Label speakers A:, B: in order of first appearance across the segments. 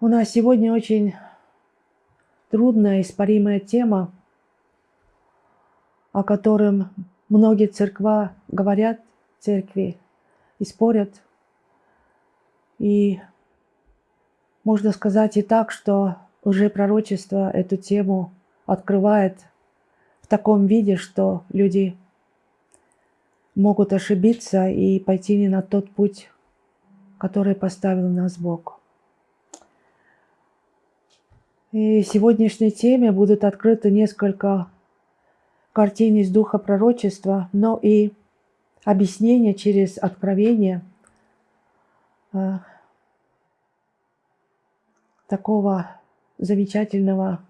A: У нас сегодня очень трудная, испаримая тема, о котором многие церква говорят, церкви, и спорят. И можно сказать и так, что уже пророчество эту тему открывает в таком виде, что люди могут ошибиться и пойти не на тот путь, который поставил нас Бог. И сегодняшней теме будут открыты несколько картин из духа пророчества, но и объяснение через откровение э, такого замечательного,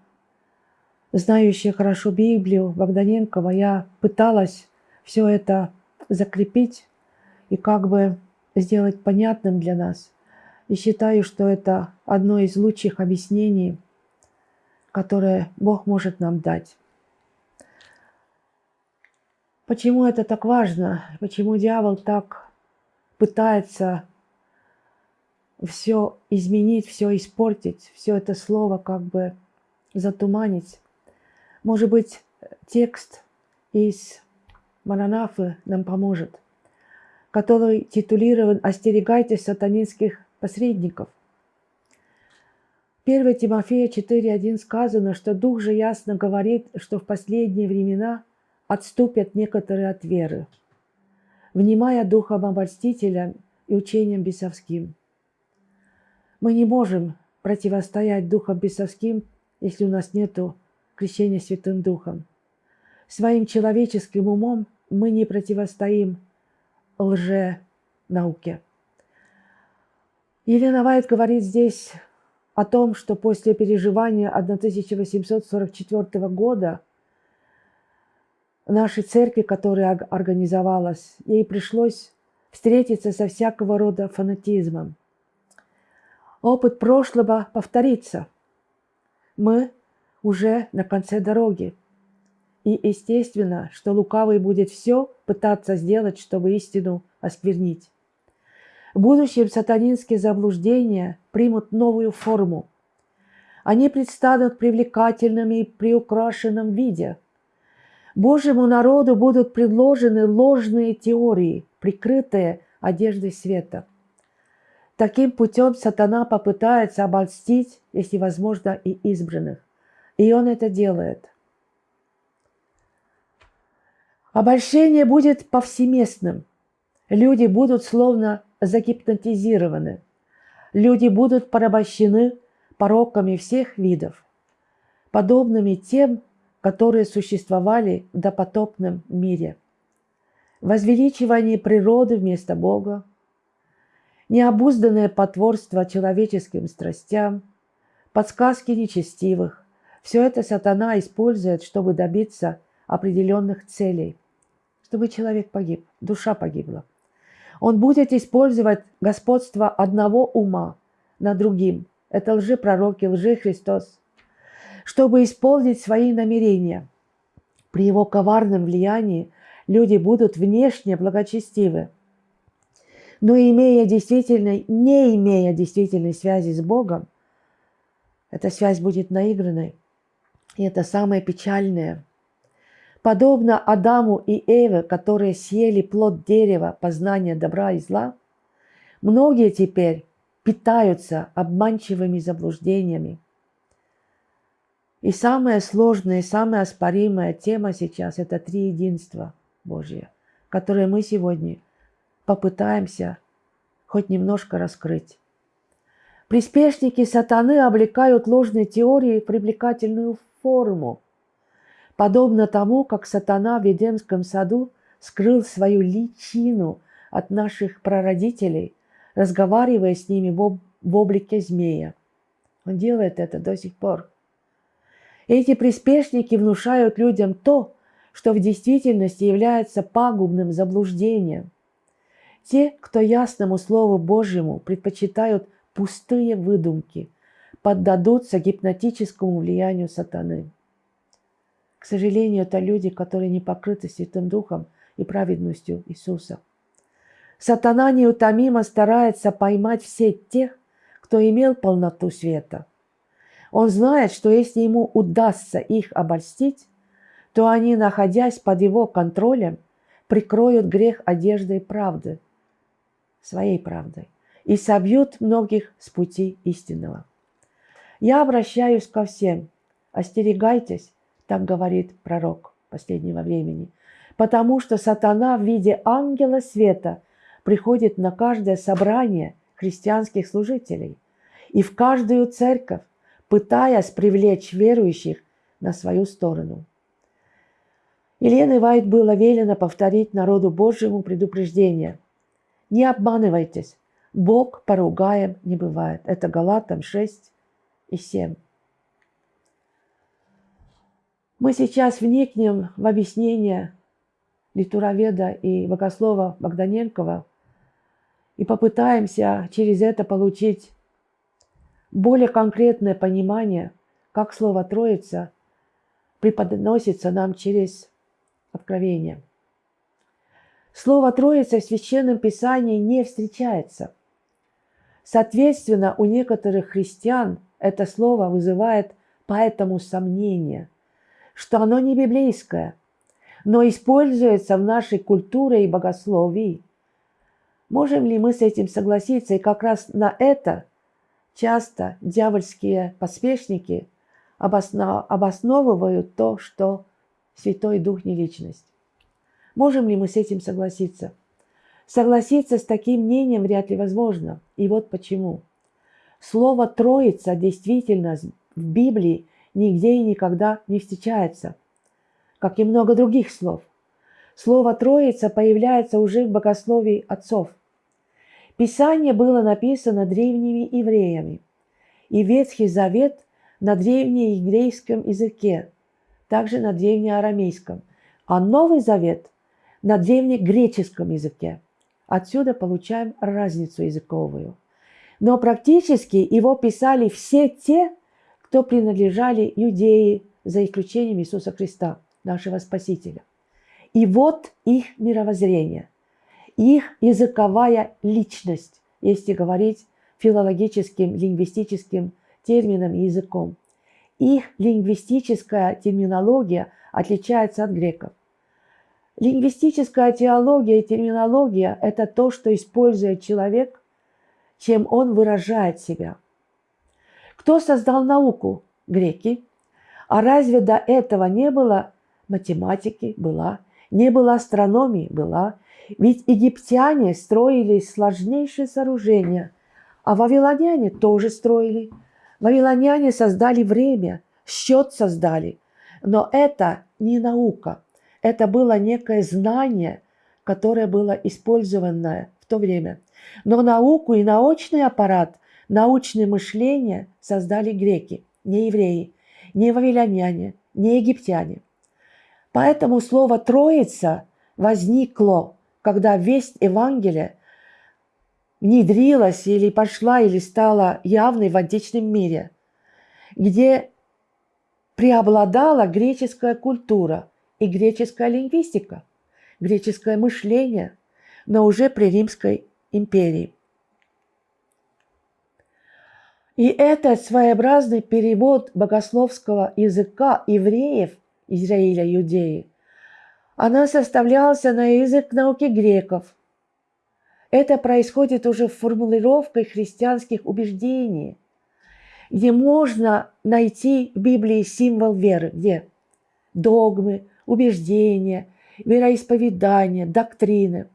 A: знающего хорошо Библию Богданенкова. Я пыталась все это закрепить и как бы сделать понятным для нас. И считаю, что это одно из лучших объяснений – которое Бог может нам дать. Почему это так важно? Почему дьявол так пытается все изменить, все испортить, все это слово как бы затуманить? Может быть, текст из Маранафы нам поможет, который титулирован «Остерегайтесь сатанинских посредников». 1 Тимофея 4.1 сказано, что Дух же ясно говорит, что в последние времена отступят некоторые от веры, внимая духом обольстителя и учением бесовским. Мы не можем противостоять духом бесовским, если у нас нет крещения Святым Духом. Своим человеческим умом мы не противостоим лже-науке. Елена Вайт говорит здесь о том, что после переживания 1844 года нашей церкви, которая организовалась, ей пришлось встретиться со всякого рода фанатизмом. Опыт прошлого повторится. Мы уже на конце дороги. И естественно, что лукавый будет все пытаться сделать, чтобы истину осквернить. В будущем сатанинские заблуждения примут новую форму. Они предстанут привлекательными и приукрашенном виде. Божьему народу будут предложены ложные теории, прикрытые одеждой света. Таким путем сатана попытается обольстить, если возможно, и избранных. И он это делает. Обольщение будет повсеместным. Люди будут словно загипнотизированы. Люди будут порабощены пороками всех видов, подобными тем, которые существовали в допотопном мире. Возвеличивание природы вместо Бога, необузданное потворство человеческим страстям, подсказки нечестивых – все это сатана использует, чтобы добиться определенных целей, чтобы человек погиб, душа погибла. Он будет использовать господство одного ума над другим. Это лжепророки, лжехристос, чтобы исполнить свои намерения. При его коварном влиянии люди будут внешне благочестивы, но имея действительно, не имея действительной связи с Богом, эта связь будет наигранной. И это самое печальное – Подобно Адаму и Эве, которые съели плод дерева познания добра и зла, многие теперь питаются обманчивыми заблуждениями. И самая сложная и самая оспоримая тема сейчас – это три единства Божье, которые мы сегодня попытаемся хоть немножко раскрыть. Приспешники сатаны облекают ложные теории в привлекательную форму – подобно тому, как сатана в Едемском саду скрыл свою личину от наших прародителей, разговаривая с ними в, облике змея. Он делает это до сих пор. Эти приспешники внушают людям то, что в действительности является пагубным заблуждением. Те, кто ясному Слову Божьему предпочитают пустые выдумки, поддадутся гипнотическому влиянию сатаны. К сожалению, это люди, которые не покрыты Святым Духом и праведностью Иисуса. Сатана неутомимо старается поймать всех тех, кто имел полноту света. Он знает, что если ему удастся их обольстить, то они, находясь под его контролем, прикроют грех одеждой правды, своей правдой, и собьют многих с пути истинного. Я обращаюсь ко всем. Остерегайтесь, так говорит пророк последнего времени, потому что сатана в виде ангела света приходит на каждое собрание христианских служителей и в каждую церковь, пытаясь привлечь верующих на свою сторону. Елене Вайт было велено повторить народу Божьему предупреждение. Не обманывайтесь, Бог поругаем не бывает. Это Галатам 6 и 7. Мы сейчас вникнем в объяснение литуроведа и богослова Богданенкова и попытаемся через это получить более конкретное понимание, как слово «троица» преподносится нам через откровение. Слово «троица» в Священном Писании не встречается. Соответственно, у некоторых христиан это слово вызывает поэтому сомнение, что оно не библейское, но используется в нашей культуре и богословии. Можем ли мы с этим согласиться? И как раз на это часто дьявольские поспешники обосновывают то, что Святой Дух не личность. Можем ли мы с этим согласиться? Согласиться с таким мнением вряд ли возможно. И вот почему. Слово «троица» действительно в Библии нигде и никогда не встречается, как и много других слов. Слово «троица» появляется уже в богословии отцов. Писание было написано древними евреями, и Ветхий Завет на древнееврейском языке, также на древнеарамейском, а Новый Завет на древнегреческом языке. Отсюда получаем разницу языковую. Но практически его писали все те, кто принадлежали юдеи, за исключением Иисуса Христа, нашего Спасителя. И вот их мировоззрение – их языковая личность, если говорить филологическим, лингвистическим термином и языком. Их лингвистическая терминология отличается от греков. Лингвистическая теология и терминология – это то, что использует человек, чем он выражает себя. Кто создал науку? Греки. А разве до этого не было математики? Была. Не было астрономии? Была. Ведь египтяне строили сложнейшие сооружения, а вавилоняне тоже строили. Вавилоняне создали время, счет создали. Но это не наука, это было некое знание, которое было использовано в то время. Но науку и научный аппарат, научное мышление создали греки, не евреи, не вавилоняне, не египтяне. Поэтому слово «троица» возникло когда весть Евангелия внедрилась или пошла, или стала явной в античном мире, где преобладала греческая культура и греческая лингвистика, греческое мышление, но уже при Римской империи. И этот своеобразный перевод богословского языка евреев Израиля, Иудеи – она составлялась на язык науки греков. Это происходит уже в формулировкой христианских убеждений, где можно найти в Библии символ веры, где догмы, убеждения, вероисповедания, доктрины.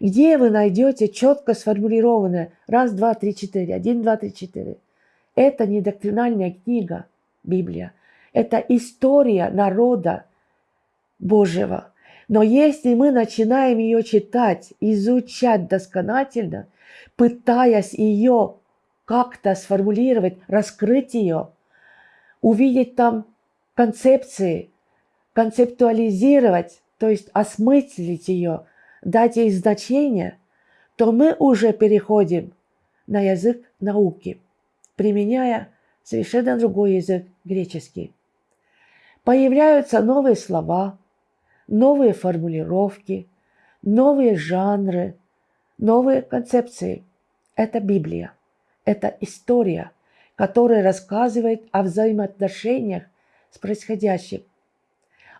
A: Где вы найдете четко сформулированное раз, два, три, четыре, один, два, три, четыре. Это не доктринальная книга, Библия. Это история народа, Божьего. Но если мы начинаем ее читать, изучать досконательно, пытаясь ее как-то сформулировать, раскрыть ее, увидеть там концепции, концептуализировать, то есть осмыслить ее, дать ей значение, то мы уже переходим на язык науки, применяя совершенно другой язык греческий. Появляются новые слова, новые формулировки, новые жанры, новые концепции. Это Библия. Это история, которая рассказывает о взаимоотношениях с происходящим,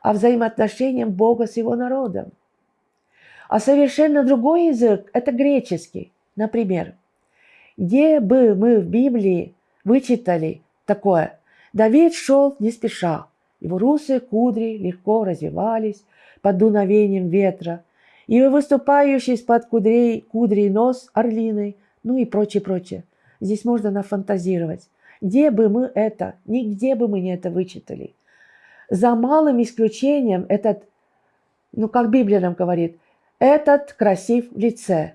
A: о взаимоотношениях Бога с его народом. А совершенно другой язык – это греческий. Например, где бы мы в Библии вычитали такое «Давид шел не спеша, его русые кудри легко развивались под дуновением ветра, и выступающий из-под кудрей, кудрей нос орлиной, ну и прочее, прочее. Здесь можно нафантазировать. Где бы мы это, нигде бы мы не это вычитали. За малым исключением этот, ну как Библия нам говорит, этот красив в лице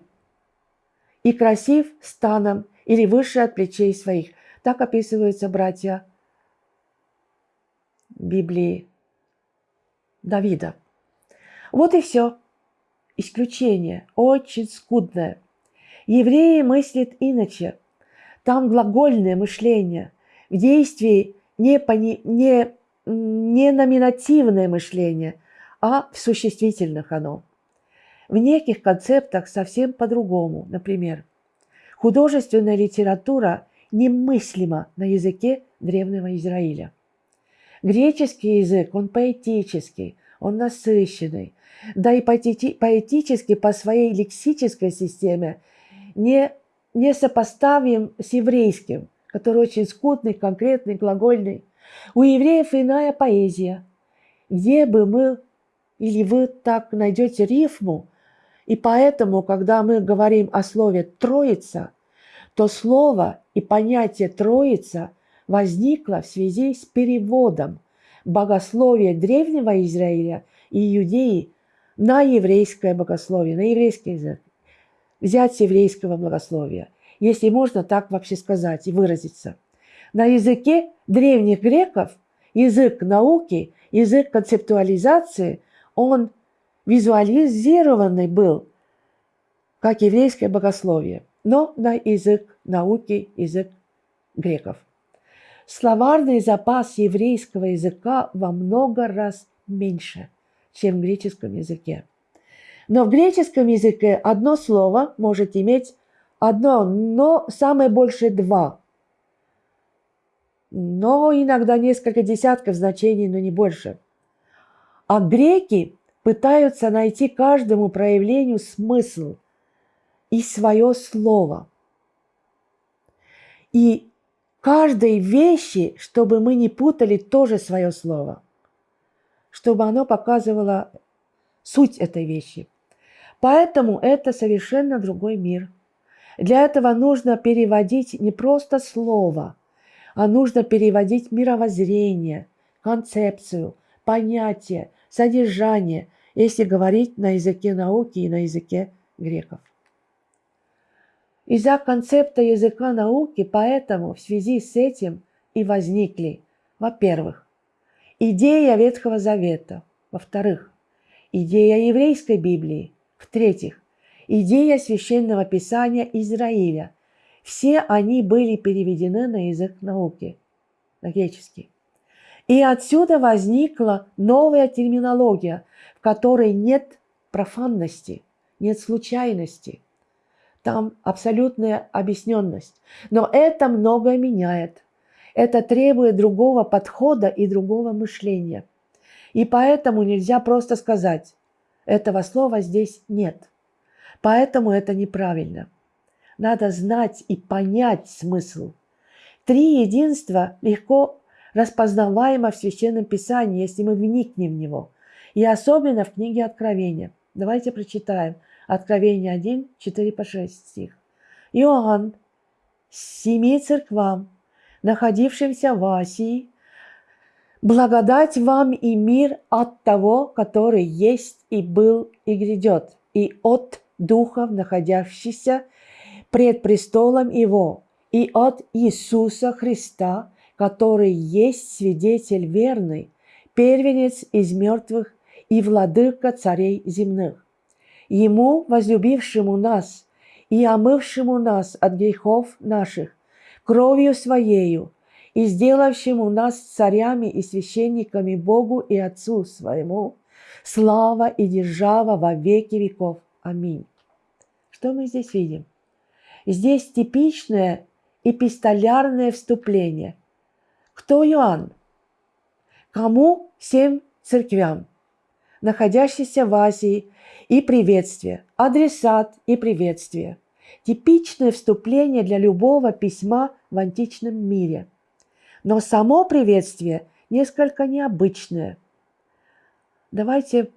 A: и красив станом или выше от плечей своих. Так описываются братья Библии Давида. Вот и все. Исключение очень скудное. Евреи мыслят иначе. Там глагольное мышление. В действии не, пони, не, не номинативное мышление, а в существительных оно. В неких концептах совсем по-другому. Например, художественная литература немыслима на языке древнего Израиля. Греческий язык, он поэтический, он насыщенный, да и поэтически по своей лексической системе не, не сопоставим с еврейским, который очень скудный, конкретный, глагольный. У евреев иная поэзия. Где бы мы или вы так найдете рифму, и поэтому, когда мы говорим о слове «троица», то слово и понятие «троица» возникло в связи с переводом богословия древнего Израиля и Иудеи на еврейское богословие, на еврейский язык. Взять с еврейского богословия, если можно так вообще сказать и выразиться. На языке древних греков язык науки, язык концептуализации, он визуализированный был, как еврейское богословие, но на язык науки, язык греков. Словарный запас еврейского языка во много раз меньше, чем в греческом языке. Но в греческом языке одно слово может иметь одно, но самое большее два. Но иногда несколько десятков значений, но не больше. А греки пытаются найти каждому проявлению смысл и свое слово. И каждой вещи, чтобы мы не путали тоже свое слово, чтобы оно показывало суть этой вещи. Поэтому это совершенно другой мир. Для этого нужно переводить не просто слово, а нужно переводить мировоззрение, концепцию, понятие, содержание – если говорить на языке науки и на языке греков. Из-за концепта языка науки поэтому в связи с этим и возникли, во-первых, идея Ветхого Завета, во-вторых, идея еврейской Библии, в-третьих, идея священного писания Израиля. Все они были переведены на язык науки, на греческий. И отсюда возникла новая терминология, в которой нет профанности, нет случайности. Там абсолютная объясненность. Но это многое меняет. Это требует другого подхода и другого мышления. И поэтому нельзя просто сказать, этого слова здесь нет. Поэтому это неправильно. Надо знать и понять смысл. Три единства легко распознаваемо в Священном Писании, если мы вникнем в него – и особенно в книге Откровения. Давайте прочитаем. Откровение 1, 4 по 6 стих. Иоанн, семи церквам, находившимся в Асии, благодать вам и мир от того, который есть и был и грядет, и от духов, находящихся пред престолом Его, и от Иисуса Христа, который есть свидетель верный, первенец из мертвых и владыка царей земных. Ему, возлюбившему нас и омывшему нас от грехов наших, кровью Своею, и сделавшему нас царями и священниками Богу и Отцу Своему, слава и держава во веки веков. Аминь. Что мы здесь видим? Здесь типичное эпистолярное вступление. Кто Иоанн? Кому семь церквям, находящиеся в Азии, и приветствие, адресат и приветствие. Типичное вступление для любого письма в античном мире. Но само приветствие несколько необычное. Давайте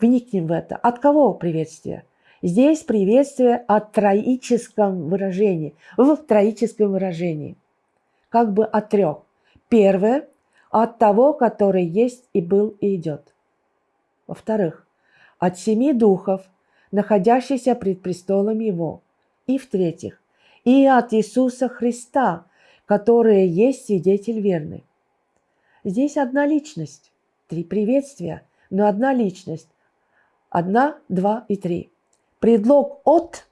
A: вникнем в это. От кого приветствие? Здесь приветствие от троическом выражении, в троическом выражении, как бы от трех. Первое – от того, который есть и был и идет. Во-вторых, от семи духов, находящихся пред престолом Его. И в-третьих, и от Иисуса Христа, который есть свидетель верный. Здесь одна личность, три приветствия, но одна личность. Одна, два и три. Предлог «от»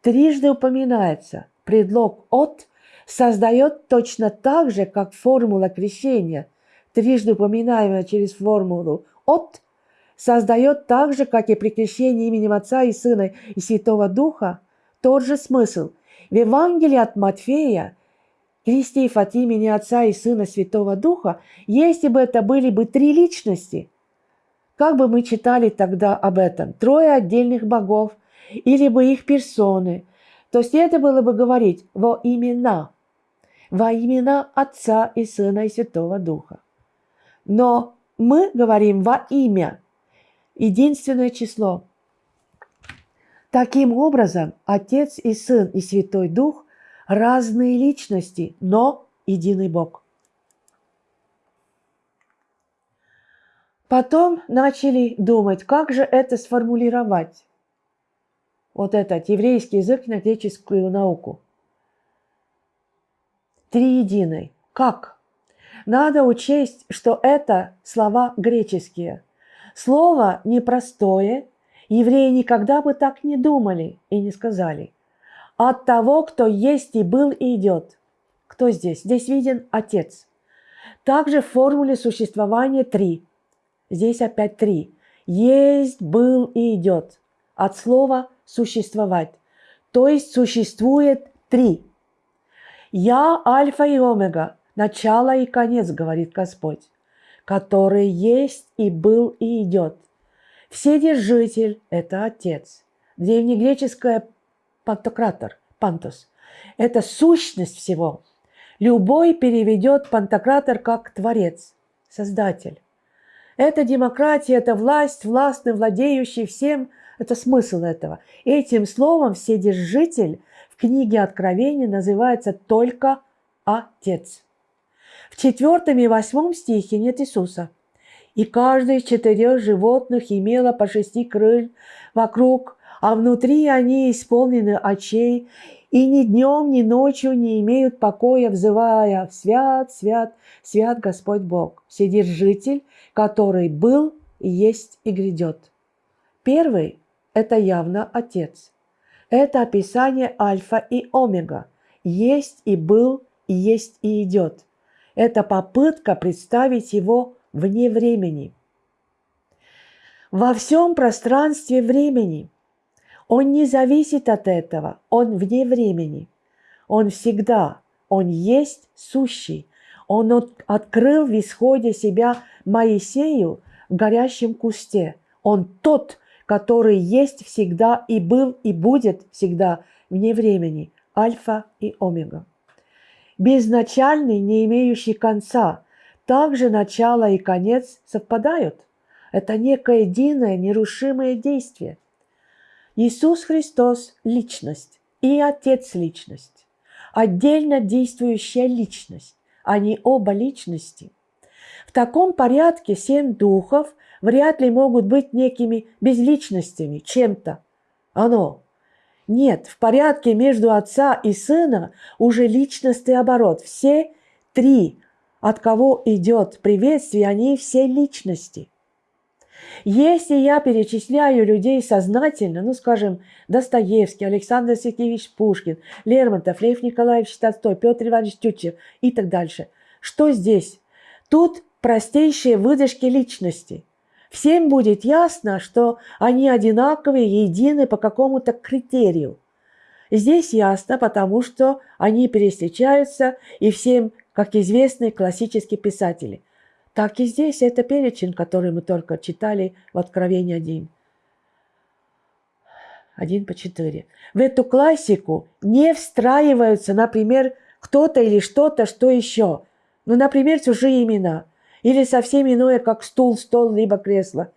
A: трижды упоминается. Предлог «от» создает точно так же, как формула крещения, трижды упоминаемая через формулу «от», создает так же, как и при крещении именем Отца и Сына и Святого Духа, тот же смысл. В Евангелии от Матфея, крестив от имени Отца и Сына Святого Духа, если бы это были бы три личности, как бы мы читали тогда об этом? Трое отдельных богов или бы их персоны, то следовало бы говорить во имена, во имена Отца и Сына и Святого Духа. Но мы говорим во имя, единственное число. Таким образом, Отец и Сын и Святой Дух – разные личности, но единый Бог. Потом начали думать, как же это сформулировать. Вот этот еврейский язык на греческую науку. Три единой. Как? Надо учесть, что это слова греческие – Слово непростое, евреи никогда бы так не думали и не сказали. От того, кто есть и был и идет. Кто здесь? Здесь виден Отец. Также в формуле существования три. Здесь опять три. Есть, был и идет. От слова существовать. То есть существует три. Я альфа и омега, начало и конец, говорит Господь который есть и был и идет. Вседержитель – это Отец. Древнегреческое пантократор, пантос – это сущность всего. Любой переведет пантократор как Творец, Создатель. Это демократия, это власть, властный, владеющий всем – это смысл этого. Этим словом Вседержитель в книге Откровения называется только Отец. В четвертом и восьмом стихе нет Иисуса. И каждый из четырех животных имело по шести крыль вокруг, а внутри они исполнены очей, и ни днем, ни ночью не имеют покоя, взывая «Свят, свят, свят Господь Бог, Вседержитель, который был и есть и грядет». Первый – это явно Отец. Это описание Альфа и Омега. Есть и был, и есть и идет – это попытка представить его вне времени. Во всем пространстве времени. Он не зависит от этого, он вне времени. Он всегда, он есть сущий. Он от, открыл в исходе себя Моисею в горящем кусте. Он тот, который есть всегда и был и будет всегда вне времени. Альфа и Омега безначальный, не имеющий конца. Также начало и конец совпадают. Это некое единое, нерушимое действие. Иисус Христос – личность и Отец – личность. Отдельно действующая личность. Они оба личности. В таком порядке семь духов вряд ли могут быть некими безличностями, чем-то. Оно нет, в порядке между отца и сына уже личностный оборот. Все три, от кого идет приветствие, они все личности. Если я перечисляю людей сознательно, ну, скажем, Достоевский, Александр Сергеевич Пушкин, Лермонтов, Лев Николаевич Толстой, Петр Иванович Тютчев и так дальше, что здесь? Тут простейшие выдержки личности – Всем будет ясно, что они одинаковые, едины по какому-то критерию. Здесь ясно, потому что они пересечаются, и всем, как известные классические писатели. Так и здесь это перечень, который мы только читали в Откровении 1. 1 по 4. В эту классику не встраиваются, например, кто-то или что-то, что еще. Ну, например, чужие имена. Или совсем иное, как стул, стол, либо кресло.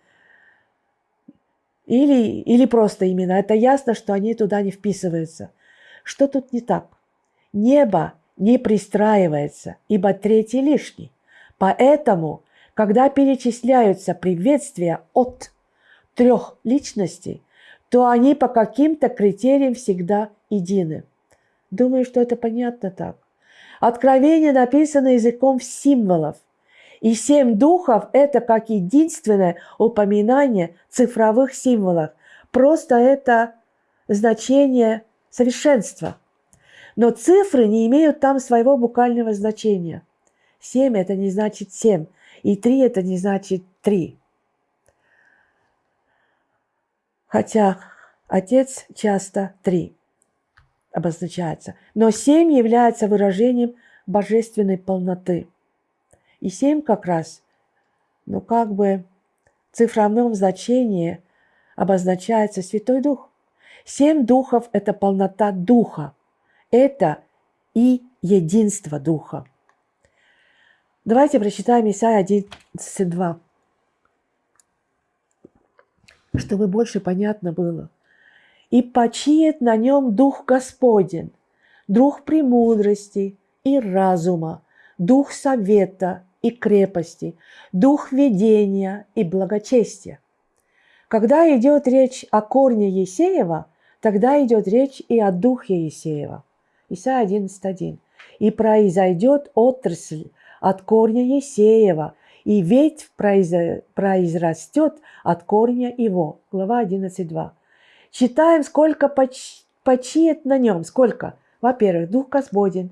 A: Или, или просто имена. Это ясно, что они туда не вписываются. Что тут не так? Небо не пристраивается, ибо третий лишний. Поэтому, когда перечисляются приветствия от трех личностей, то они по каким-то критериям всегда едины. Думаю, что это понятно так. Откровение написано языком символов. И семь духов – это как единственное упоминание цифровых символов. Просто это значение совершенства. Но цифры не имеют там своего буквального значения. Семь – это не значит семь, и три – это не значит три. Хотя отец часто три обозначается. Но семь является выражением божественной полноты. И семь как раз, ну как бы в цифровном значении обозначается Святой Дух. Семь духов – это полнота Духа. Это и единство Духа. Давайте прочитаем Исайя 11.2 чтобы больше понятно было. «И почиет на нем Дух Господень, Дух премудрости и разума, Дух совета и крепости, Дух ведения и благочестия». Когда идет речь о корне Есеева, тогда идет речь и о духе Есеева. Исайя 11.1. «И произойдет отрасль от корня Есеева, и ветвь произрастет от корня его. Глава 11.2. Читаем, сколько поч, почиет на нем. Сколько? Во-первых, Дух Господень.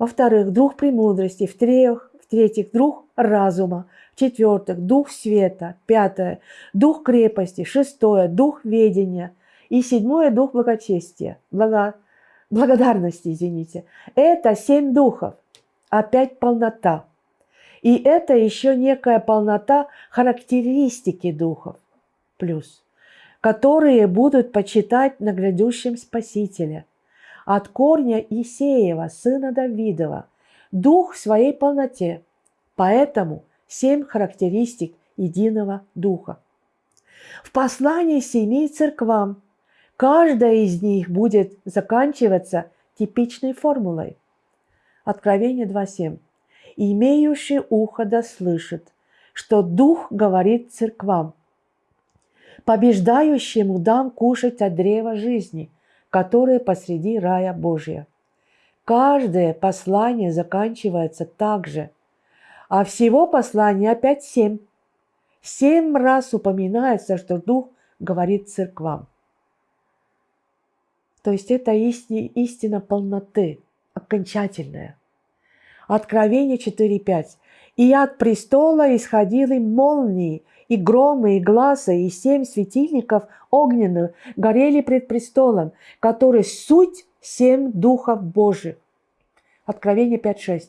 A: Во-вторых, Дух премудрости. В-третьих, в-третьих, Дух разума. В-четвертых, Дух света. Пятое, Дух крепости. Шестое, Дух ведения. И седьмое, Дух благочестия. Благо, благодарности, извините. Это семь духов. Опять полнота. И это еще некая полнота характеристики духов плюс, которые будут почитать на грядущем Спасителе. От корня Исеева, сына Давидова, дух в своей полноте. Поэтому семь характеристик единого духа. В послании семи церквам каждая из них будет заканчиваться типичной формулой. Откровение 2.7 имеющий ухо да слышит, что Дух говорит церквам. Побеждающему дам кушать от древа жизни, которое посреди рая Божия. Каждое послание заканчивается так же, а всего послания опять семь. Семь раз упоминается, что Дух говорит церквам. То есть это истина полноты, окончательная. Откровение 4.5. «И от престола исходили молнии, и громы, и глаза, и семь светильников огненных горели пред престолом, который суть семь духов Божьих». Откровение 5.6.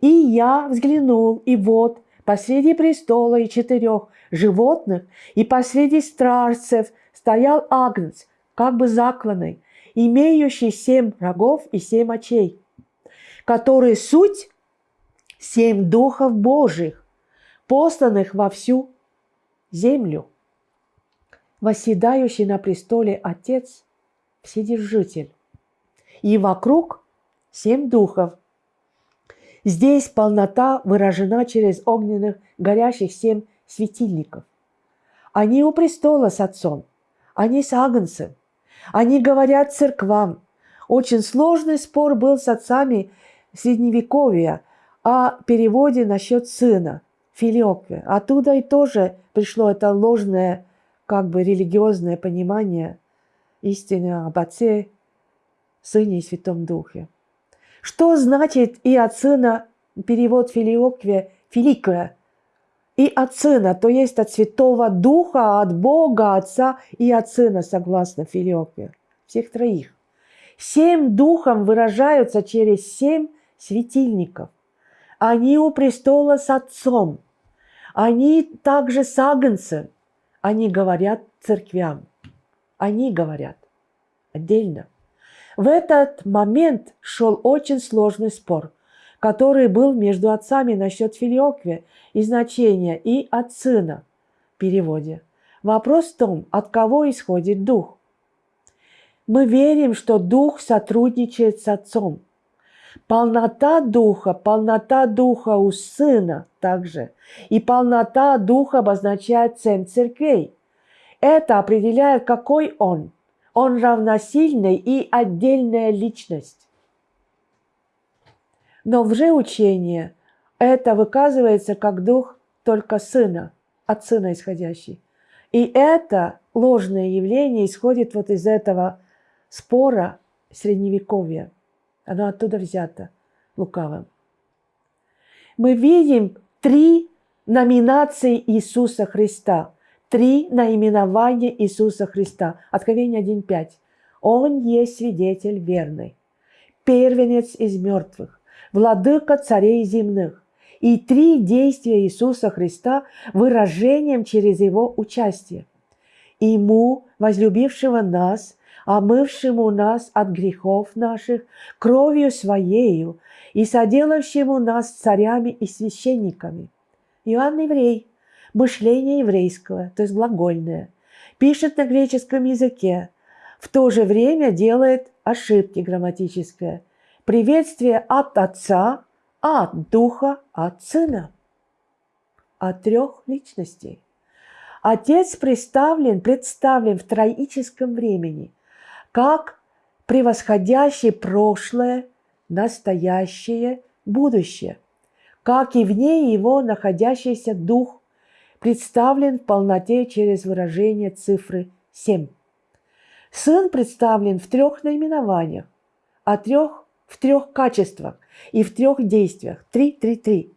A: «И я взглянул, и вот посреди престола и четырех животных, и посреди стражцев стоял агнец, как бы закланный, имеющий семь рогов и семь очей, которые суть семь духов Божьих, посланных во всю землю. Восседающий на престоле Отец – Вседержитель. И вокруг семь духов. Здесь полнота выражена через огненных горящих семь светильников. Они у престола с Отцом, они с Агнцем, они говорят церквам. Очень сложный спор был с отцами Средневековья – о переводе насчет сына, филиокве. Оттуда и тоже пришло это ложное, как бы религиозное понимание истины об Отце, Сыне и Святом Духе. Что значит и от сына перевод филиокве, филикве, и от сына, то есть от Святого Духа, от Бога, Отца и от Сына, согласно филиокве. Всех троих. Семь духом выражаются через семь светильников. Они у престола с Отцом. Они также с Агнцем. Они говорят церквям. Они говорят отдельно. В этот момент шел очень сложный спор, который был между отцами насчет филиоквия и значения и от сына в переводе. Вопрос в том, от кого исходит дух. Мы верим, что дух сотрудничает с отцом. Полнота духа, полнота духа у сына также. И полнота духа обозначает семь церквей. Это определяет, какой он – он равносильный и отдельная личность. Но в же учении это выказывается как дух только сына, от сына исходящий. И это ложное явление исходит вот из этого спора средневековья. Оно оттуда взято лукавым. Мы видим три номинации Иисуса Христа – Три наименования Иисуса Христа. Откровение 1.5. Он есть свидетель верный, первенец из мертвых, владыка царей земных. И три действия Иисуса Христа выражением через Его участие. Ему, возлюбившего нас, омывшему нас от грехов наших кровью Своею и соделавшему нас царями и священниками. Иоанн Еврей – мышление еврейского, то есть глагольное, пишет на греческом языке, в то же время делает ошибки грамматические. Приветствие от Отца, от Духа, от Сына. От трех личностей. Отец представлен, представлен в троическом времени, как превосходящий прошлое, настоящее, будущее, как и вне его находящийся Дух представлен в полноте через выражение цифры 7. Сын представлен в трех наименованиях, а трех, в трех качествах и в трех действиях. Три, три, три.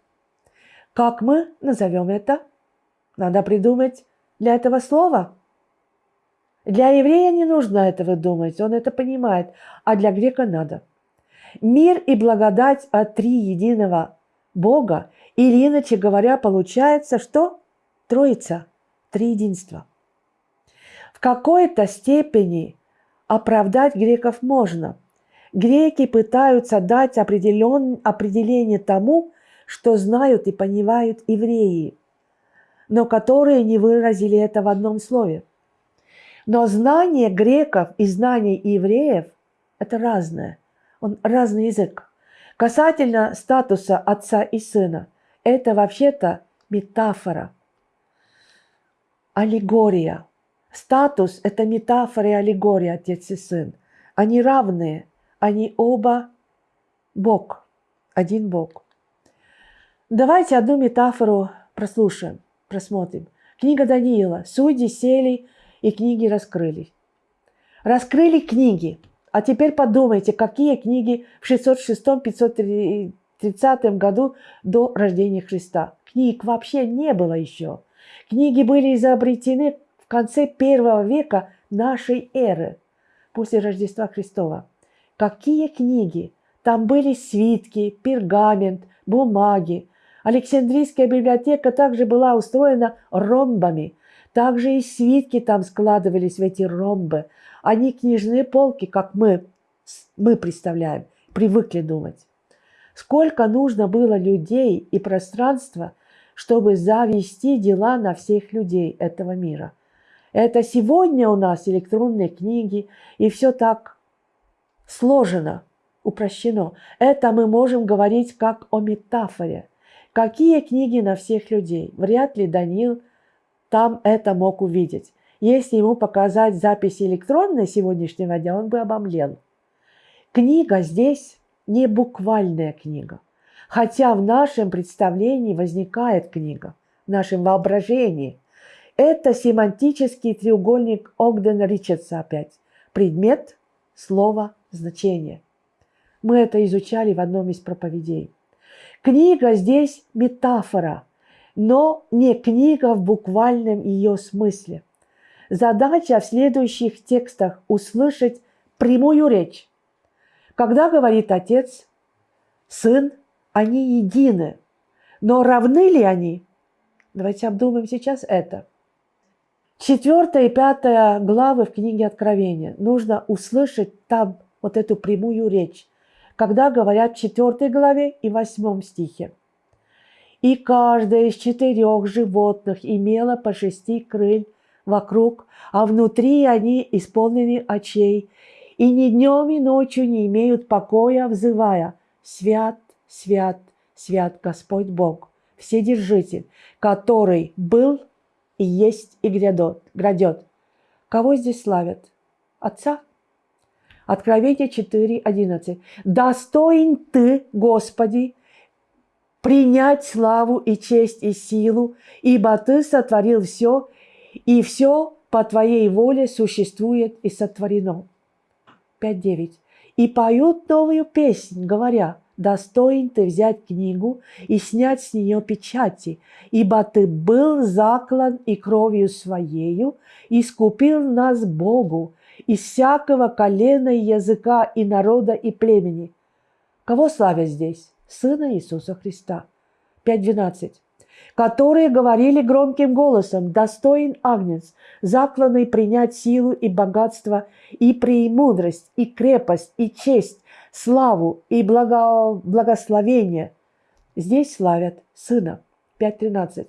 A: Как мы назовем это? Надо придумать для этого слова. Для еврея не нужно этого думать, он это понимает, а для грека надо. Мир и благодать от три единого Бога, или иначе говоря, получается, что Троица, триединство. В какой-то степени оправдать греков можно. Греки пытаются дать определен, определение тому, что знают и понимают евреи, но которые не выразили это в одном слове. Но знание греков и знание евреев – это разное. Он разный язык. Касательно статуса отца и сына, это вообще-то метафора – аллегория. Статус – это метафора и аллегория, отец и сын. Они равные, они оба Бог, один Бог. Давайте одну метафору прослушаем, просмотрим. Книга Даниила. Судьи сели и книги раскрылись. Раскрыли книги. А теперь подумайте, какие книги в 606-530 году до рождения Христа. Книг вообще не было еще. Книги были изобретены в конце первого века нашей эры, после Рождества Христова. Какие книги? Там были свитки, пергамент, бумаги. Александрийская библиотека также была устроена ромбами. Также и свитки там складывались в эти ромбы. Они книжные полки, как мы, мы представляем, привыкли думать. Сколько нужно было людей и пространства, чтобы завести дела на всех людей этого мира. Это сегодня у нас электронные книги, и все так сложено, упрощено. Это мы можем говорить как о метафоре. Какие книги на всех людей? Вряд ли Даниил там это мог увидеть. Если ему показать записи электронной сегодняшнего дня, он бы обомлел. Книга здесь не буквальная книга. Хотя в нашем представлении возникает книга, в нашем воображении. Это семантический треугольник Огдена Ричардса опять. Предмет, слово, значение. Мы это изучали в одном из проповедей. Книга здесь метафора, но не книга в буквальном ее смысле. Задача в следующих текстах услышать прямую речь Когда говорит Отец, Сын, они едины. Но равны ли они? Давайте обдумаем сейчас это. Четвертая и пятая главы в книге Откровения. Нужно услышать там вот эту прямую речь, когда говорят в четвертой главе и восьмом стихе. И каждая из четырех животных имела по шести крыль вокруг, а внутри они исполнены очей, и ни днем и ночью не имеют покоя, взывая «Свят, свят, свят Господь Бог, Вседержитель, который был и есть и грядет. грядет. Кого здесь славят? Отца? Откровение 4.11. «Достоин Ты, Господи, принять славу и честь и силу, ибо Ты сотворил все, и все по Твоей воле существует и сотворено». 5.9. «И поют новую песнь, говоря, достоин ты взять книгу и снять с нее печати, ибо ты был заклан и кровью своею, искупил нас Богу из всякого колена и языка и народа и племени. Кого славят здесь? Сына Иисуса Христа. 5.12 которые говорили громким голосом, «Достоин Агнец, закланный принять силу и богатство, и премудрость, и крепость, и честь, славу и благо... благословение». Здесь славят Сына. 5.13.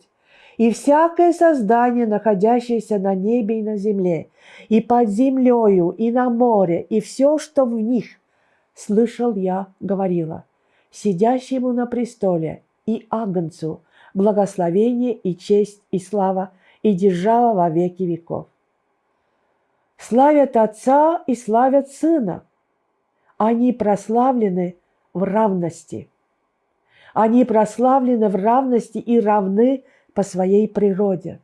A: «И всякое создание, находящееся на небе и на земле, и под землею, и на море, и все, что в них, слышал я, говорила, сидящему на престоле и Агнцу – благословение и честь и слава и держава во веки веков. Славят Отца и славят Сына. Они прославлены в равности. Они прославлены в равности и равны по своей природе.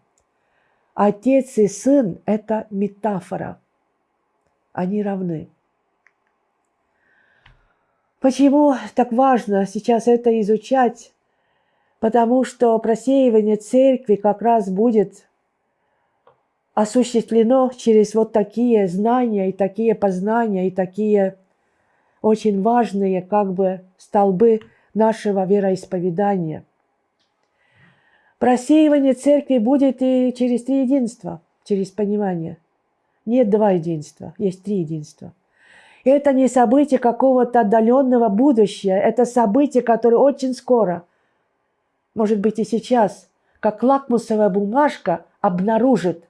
A: Отец и Сын – это метафора. Они равны. Почему так важно сейчас это изучать? потому что просеивание церкви как раз будет осуществлено через вот такие знания и такие познания и такие очень важные как бы столбы нашего вероисповедания. Просеивание церкви будет и через три единства, через понимание. Нет два единства, есть три единства. Это не событие какого-то отдаленного будущего, это событие, которое очень скоро – может быть и сейчас, как лакмусовая бумажка обнаружит,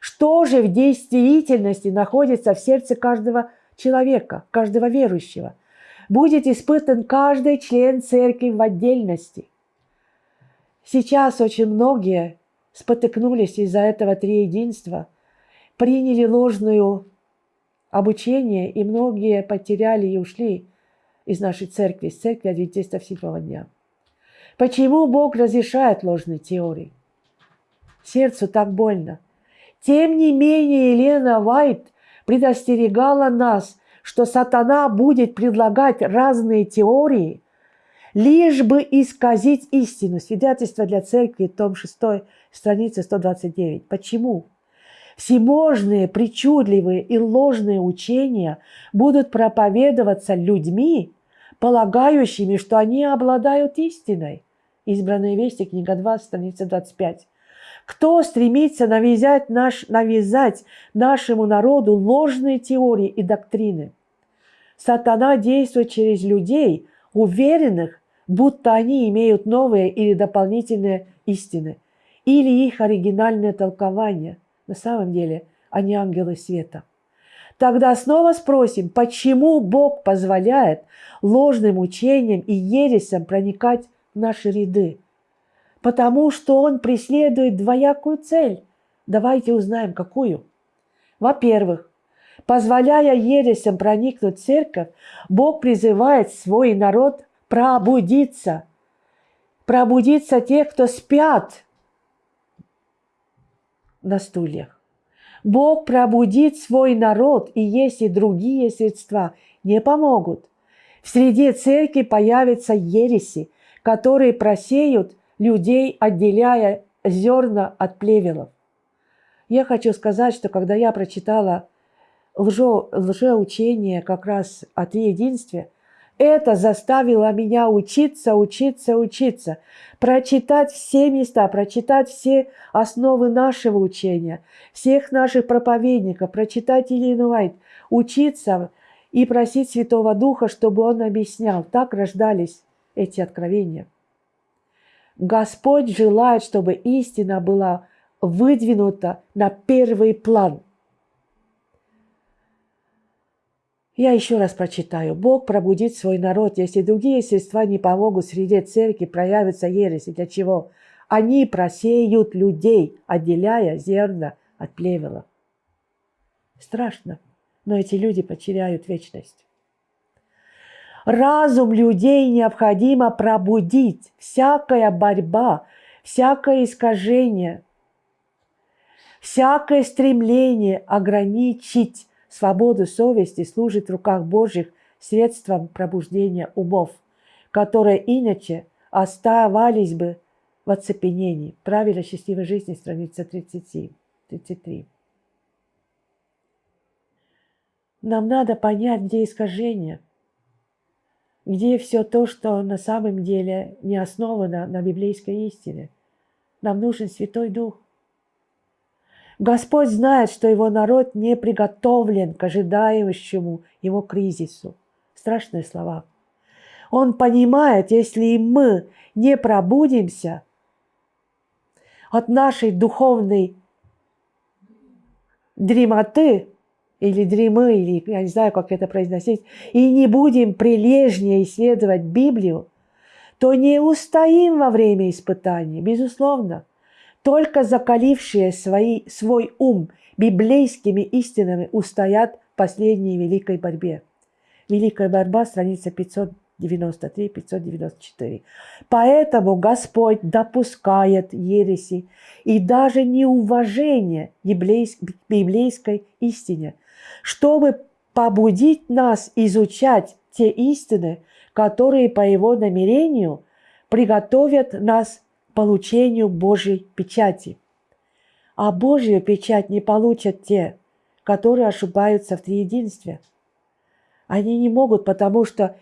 A: что же в действительности находится в сердце каждого человека, каждого верующего. Будет испытан каждый член церкви в отдельности. Сейчас очень многие спотыкнулись из-за этого триединства, приняли ложную обучение, и многие потеряли и ушли из нашей церкви, из церкви адвентистов седьмого дня. Почему Бог разрешает ложные теории? Сердцу так больно. Тем не менее, Елена Вайт предостерегала нас, что сатана будет предлагать разные теории, лишь бы исказить истину. Свидетельство для церкви, том 6, страница 129. Почему? Всеможные, причудливые и ложные учения будут проповедоваться людьми, полагающими, что они обладают истиной. Избранные вести, книга 2, страница 25. Кто стремится навязать, наш, навязать нашему народу ложные теории и доктрины? Сатана действует через людей, уверенных, будто они имеют новые или дополнительные истины, или их оригинальное толкование. На самом деле они ангелы света. Тогда снова спросим, почему Бог позволяет ложным учениям и ересям проникать наши ряды, потому что он преследует двоякую цель. Давайте узнаем, какую. Во-первых, позволяя ересям проникнуть в церковь, Бог призывает свой народ пробудиться. Пробудиться те, кто спят на стульях. Бог пробудит свой народ, и если другие средства не помогут, в среде церкви появятся ереси, которые просеют людей, отделяя зерна от плевелов. Я хочу сказать, что когда я прочитала лжо, лжеучение как раз о триединстве, это заставило меня учиться, учиться, учиться, прочитать все места, прочитать все основы нашего учения, всех наших проповедников, прочитать Елену Вайт, учиться и просить Святого Духа, чтобы Он объяснял. Так рождались эти откровения. Господь желает, чтобы истина была выдвинута на первый план. Я еще раз прочитаю. Бог пробудит свой народ, если другие средства не помогут среди церкви, проявится ереси. Для чего? Они просеют людей, отделяя зерна от плевела. Страшно, но эти люди потеряют вечность. Разум людей необходимо пробудить. Всякая борьба, всякое искажение, всякое стремление ограничить свободу совести служит в руках Божьих средством пробуждения умов, которые иначе оставались бы в оцепенении. Правило счастливой жизни, страница 37, 33. Нам надо понять, где искажение, где все то, что на самом деле не основано на библейской истине. Нам нужен Святой Дух. Господь знает, что его народ не приготовлен к ожидающему его кризису. Страшные слова. Он понимает, если мы не пробудимся от нашей духовной дремоты, или дремы, или я не знаю, как это произносить, и не будем прилежнее исследовать Библию, то не устоим во время испытаний, безусловно. Только закалившие свои, свой ум библейскими истинами устоят в последней великой борьбе. Великая борьба, страница 593-594. Поэтому Господь допускает ереси и даже неуважение библейской истине, чтобы побудить нас изучать те истины, которые по Его намерению приготовят нас получению Божьей печати. А Божью печать не получат те, которые ошибаются в триединстве. Они не могут, потому что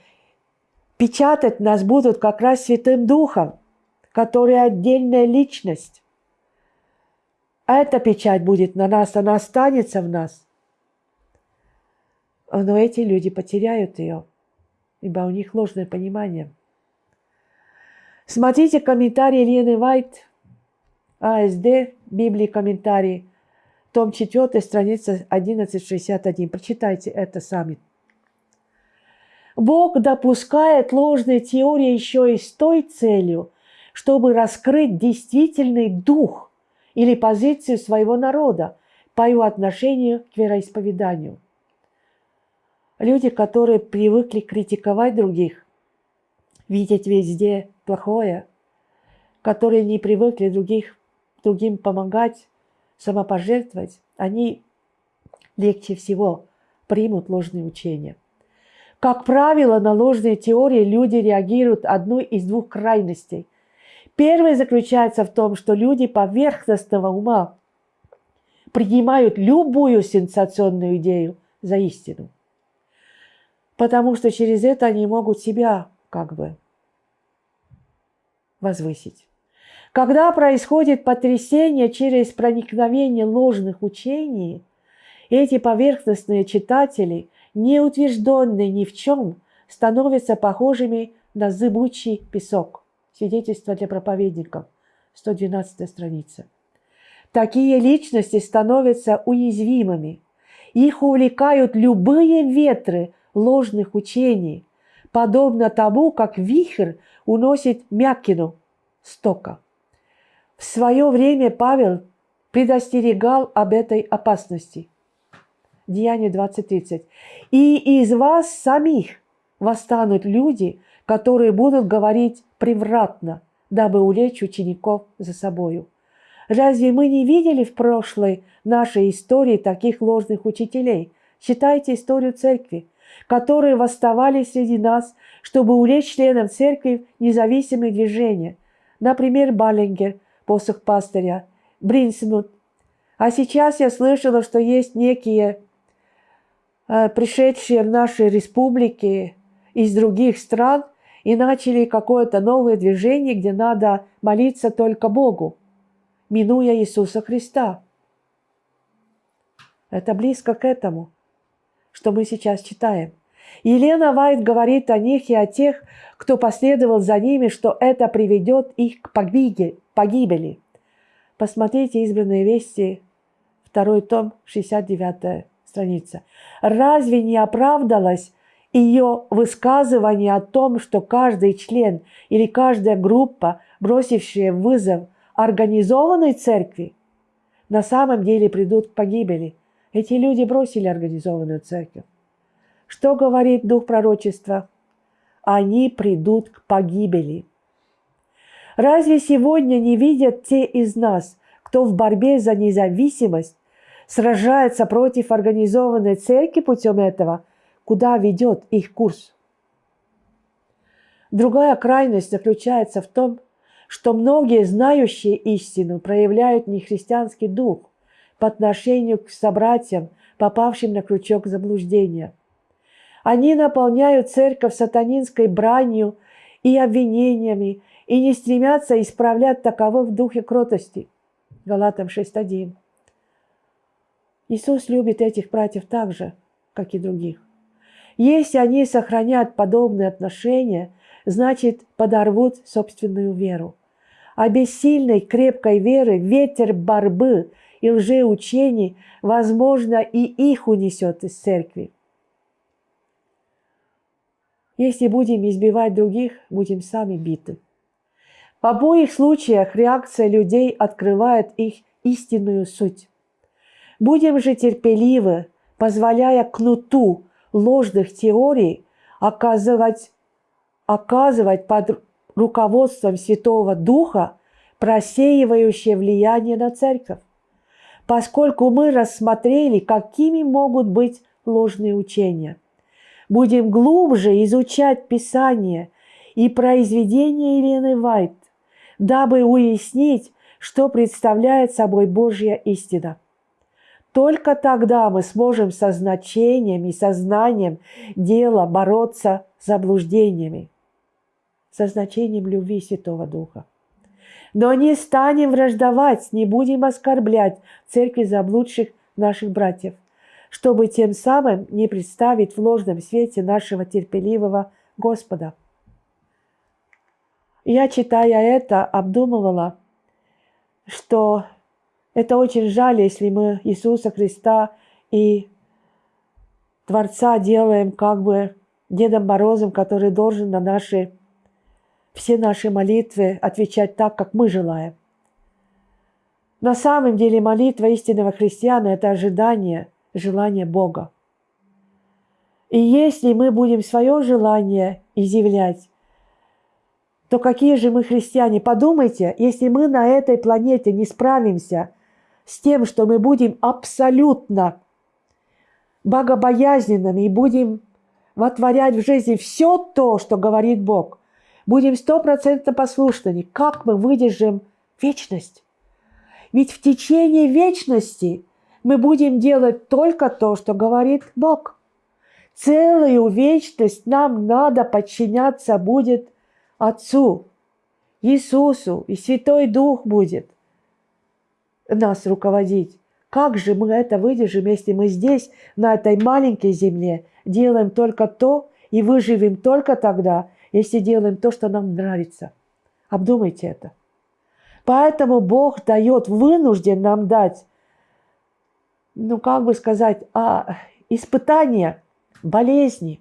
A: печатать нас будут как раз Святым Духом, который отдельная личность. Эта печать будет на нас, она останется в нас. Но эти люди потеряют ее, ибо у них ложное понимание – Смотрите комментарий Лены Вайт, АСД, Библии комментарий, том 4, страница 1161. Прочитайте это сами. Бог допускает ложные теории еще и с той целью, чтобы раскрыть действительный дух или позицию своего народа по его отношению к вероисповеданию. Люди, которые привыкли критиковать других, видеть везде плохое, которые не привыкли других, другим помогать, самопожертвовать, они легче всего примут ложные учения. Как правило, на ложные теории люди реагируют одной из двух крайностей. Первое заключается в том, что люди поверхностного ума принимают любую сенсационную идею за истину, потому что через это они могут себя как бы возвысить. Когда происходит потрясение через проникновение ложных учений, эти поверхностные читатели, не утвержденные ни в чем, становятся похожими на зыбучий песок. Свидетельство для проповедников, 112 страница. Такие личности становятся уязвимыми. Их увлекают любые ветры ложных учений, подобно тому, как вихрь уносит мякину стока. В свое время Павел предостерегал об этой опасности. Деяние 20.30. «И из вас самих восстанут люди, которые будут говорить превратно, дабы улечь учеников за собою». Разве мы не видели в прошлой нашей истории таких ложных учителей? Читайте историю церкви которые восставали среди нас, чтобы увлечь членов церкви независимые движения. Например, Баллингер, посох пастыря, Бринсмут. А сейчас я слышала, что есть некие э, пришедшие в наши республики из других стран и начали какое-то новое движение, где надо молиться только Богу, минуя Иисуса Христа. Это близко к этому, что мы сейчас читаем. Елена Вайт говорит о них и о тех, кто последовал за ними, что это приведет их к погибели. Посмотрите «Избранные вести», второй том, 69 страница. Разве не оправдалось ее высказывание о том, что каждый член или каждая группа, бросившая вызов организованной церкви, на самом деле придут к погибели. Эти люди бросили организованную церковь. Что говорит дух пророчества? Они придут к погибели. Разве сегодня не видят те из нас, кто в борьбе за независимость сражается против организованной церкви путем этого, куда ведет их курс? Другая крайность заключается в том, что многие знающие истину проявляют нехристианский дух по отношению к собратьям, попавшим на крючок заблуждения – они наполняют церковь сатанинской бранью и обвинениями и не стремятся исправлять таково в духе кротости. Галатам 6.1. Иисус любит этих братьев так же, как и других. Если они сохранят подобные отношения, значит, подорвут собственную веру. А без сильной, крепкой веры ветер борьбы и лжеучений, возможно, и их унесет из церкви. Если будем избивать других, будем сами биты. В обоих случаях реакция людей открывает их истинную суть. Будем же терпеливы, позволяя кнуту ложных теорий оказывать, оказывать под руководством Святого Духа просеивающее влияние на церковь, поскольку мы рассмотрели, какими могут быть ложные учения – будем глубже изучать Писание и произведения Елены Вайт, дабы уяснить, что представляет собой Божья истина. Только тогда мы сможем со значением и сознанием дела бороться с заблуждениями, со значением любви Святого Духа. Но не станем враждовать, не будем оскорблять церкви заблудших наших братьев – чтобы тем самым не представить в ложном свете нашего терпеливого Господа. Я, читая это, обдумывала, что это очень жаль, если мы Иисуса Христа и Творца делаем как бы Дедом Морозом, который должен на наши, все наши молитвы отвечать так, как мы желаем. На самом деле молитва истинного христиана – это ожидание – желание Бога. И если мы будем свое желание изъявлять, то какие же мы христиане? Подумайте, если мы на этой планете не справимся с тем, что мы будем абсолютно богобоязненными и будем вотворять в жизни все то, что говорит Бог, будем стопроцентно послушными, как мы выдержим вечность? Ведь в течение вечности мы будем делать только то, что говорит Бог. Целую вечность нам надо подчиняться будет Отцу, Иисусу, и Святой Дух будет нас руководить. Как же мы это выдержим, если мы здесь, на этой маленькой земле, делаем только то и выживем только тогда, если делаем то, что нам нравится? Обдумайте это. Поэтому Бог дает, вынужден нам дать ну как бы сказать, а, испытания, болезни,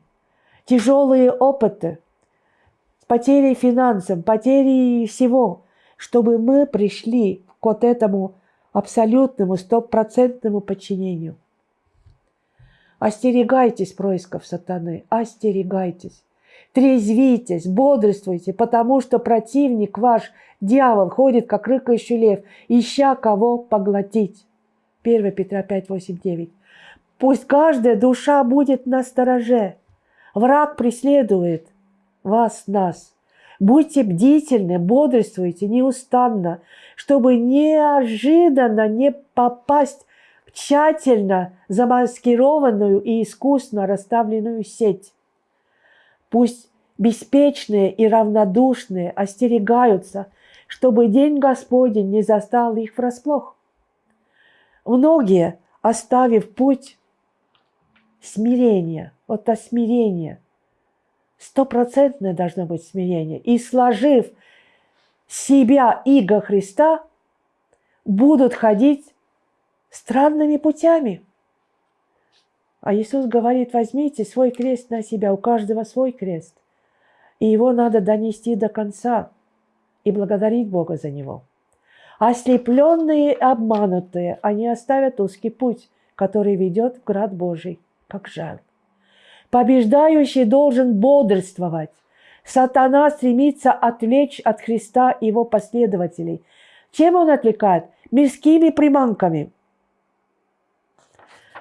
A: тяжелые опыты, потери финансов, потери всего, чтобы мы пришли к вот этому абсолютному, стопроцентному подчинению. Остерегайтесь происков сатаны, остерегайтесь. Трезвитесь, бодрствуйте, потому что противник ваш, дьявол, ходит, как рыкающий лев, ища кого поглотить. 1 Петра 5, 8, 9. Пусть каждая душа будет на стороже. Враг преследует вас, нас. Будьте бдительны, бодрствуйте неустанно, чтобы неожиданно не попасть к тщательно замаскированную и искусно расставленную сеть. Пусть беспечные и равнодушные остерегаются, чтобы день Господень не застал их врасплох. Многие, оставив путь смирения, вот это смирение, стопроцентное должно быть смирение, и сложив себя иго Христа, будут ходить странными путями. А Иисус говорит, возьмите свой крест на себя, у каждого свой крест. И его надо донести до конца и благодарить Бога за него. Ослепленные и обманутые, они оставят узкий путь, который ведет в град Божий, как жаль. Побеждающий должен бодрствовать. Сатана стремится отвлечь от Христа его последователей. Чем он отвлекает? Мирскими приманками.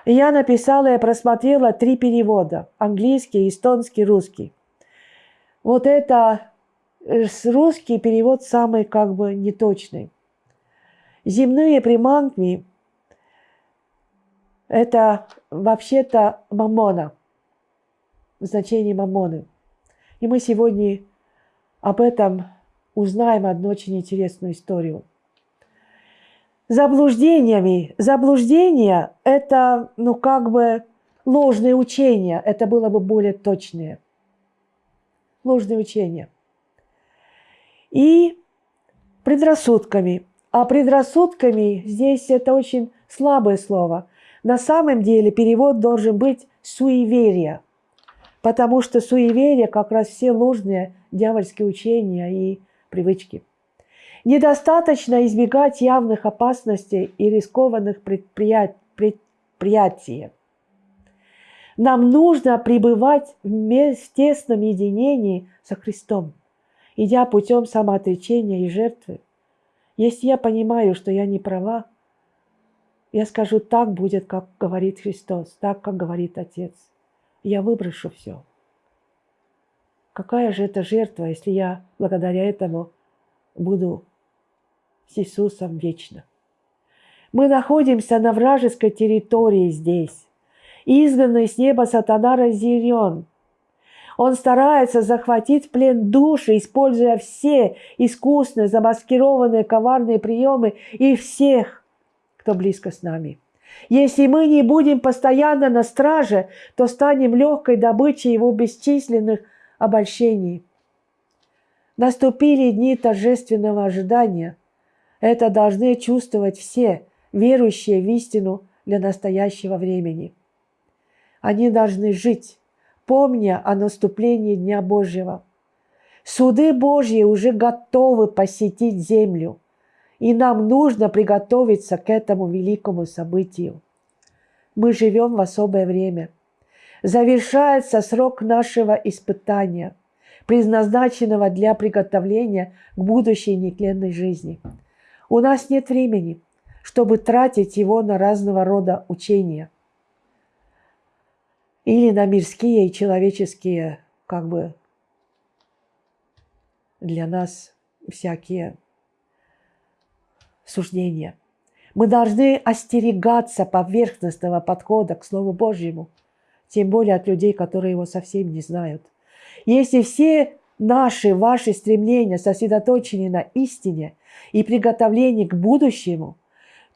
A: Я написала и просмотрела три перевода. Английский, эстонский, русский. Вот это э, русский перевод самый как бы неточный. Земные приманки – это вообще-то мамона, значение мамоны. И мы сегодня об этом узнаем одну очень интересную историю. Заблуждениями. Заблуждение – это, ну, как бы ложные учения. Это было бы более точное. Ложные учения. И предрассудками – а предрассудками здесь это очень слабое слово. На самом деле перевод должен быть суеверие, потому что суеверие как раз все ложные дьявольские учения и привычки. Недостаточно избегать явных опасностей и рискованных предприятий. Нам нужно пребывать в тесном единении со Христом, идя путем самоотречения и жертвы. Если я понимаю, что я не права, я скажу, так будет, как говорит Христос, так, как говорит Отец. Я выброшу все. Какая же это жертва, если я благодаря этому буду с Иисусом вечно? Мы находимся на вражеской территории здесь. Изгнанный с неба сатана разъярен – он старается захватить в плен души, используя все искусные, замаскированные, коварные приемы и всех, кто близко с нами. Если мы не будем постоянно на страже, то станем легкой добычей его бесчисленных обольщений. Наступили дни торжественного ожидания. Это должны чувствовать все, верующие в истину для настоящего времени. Они должны жить помня о наступлении Дня Божьего. Суды Божьи уже готовы посетить землю, и нам нужно приготовиться к этому великому событию. Мы живем в особое время. Завершается срок нашего испытания, предназначенного для приготовления к будущей нетленной жизни. У нас нет времени, чтобы тратить его на разного рода учения или на мирские и человеческие, как бы, для нас всякие суждения. Мы должны остерегаться поверхностного подхода к Слову Божьему, тем более от людей, которые его совсем не знают. Если все наши, ваши стремления сосредоточены на истине и приготовлении к будущему,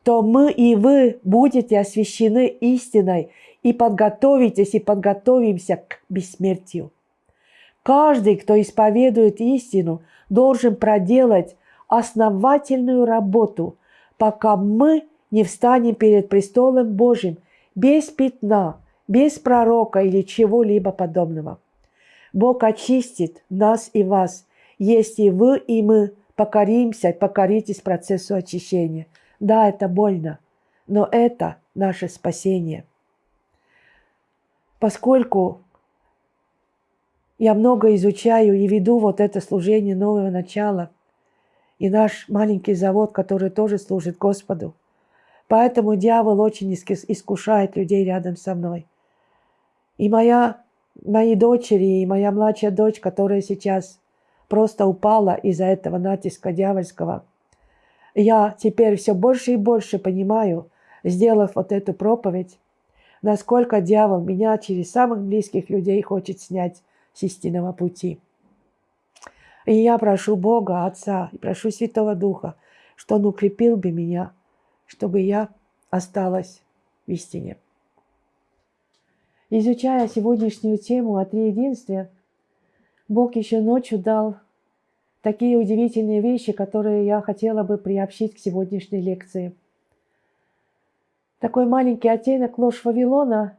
A: то мы и вы будете освящены истиной и подготовитесь и подготовимся к бессмертию. Каждый, кто исповедует истину, должен проделать основательную работу, пока мы не встанем перед престолом Божьим без пятна, без пророка или чего-либо подобного. Бог очистит нас и вас, если вы и мы покоримся, покоритесь процессу очищения. Да, это больно, но это наше спасение поскольку я много изучаю и веду вот это служение нового начала, и наш маленький завод, который тоже служит Господу. Поэтому дьявол очень искушает людей рядом со мной. И моя, мои дочери, и моя младшая дочь, которая сейчас просто упала из-за этого натиска дьявольского, я теперь все больше и больше понимаю, сделав вот эту проповедь, насколько дьявол меня через самых близких людей хочет снять с истинного пути. И я прошу Бога, Отца, и прошу Святого Духа, что Он укрепил бы меня, чтобы я осталась в истине. Изучая сегодняшнюю тему о триединстве, Бог еще ночью дал такие удивительные вещи, которые я хотела бы приобщить к сегодняшней лекции. Такой маленький оттенок ложь Вавилона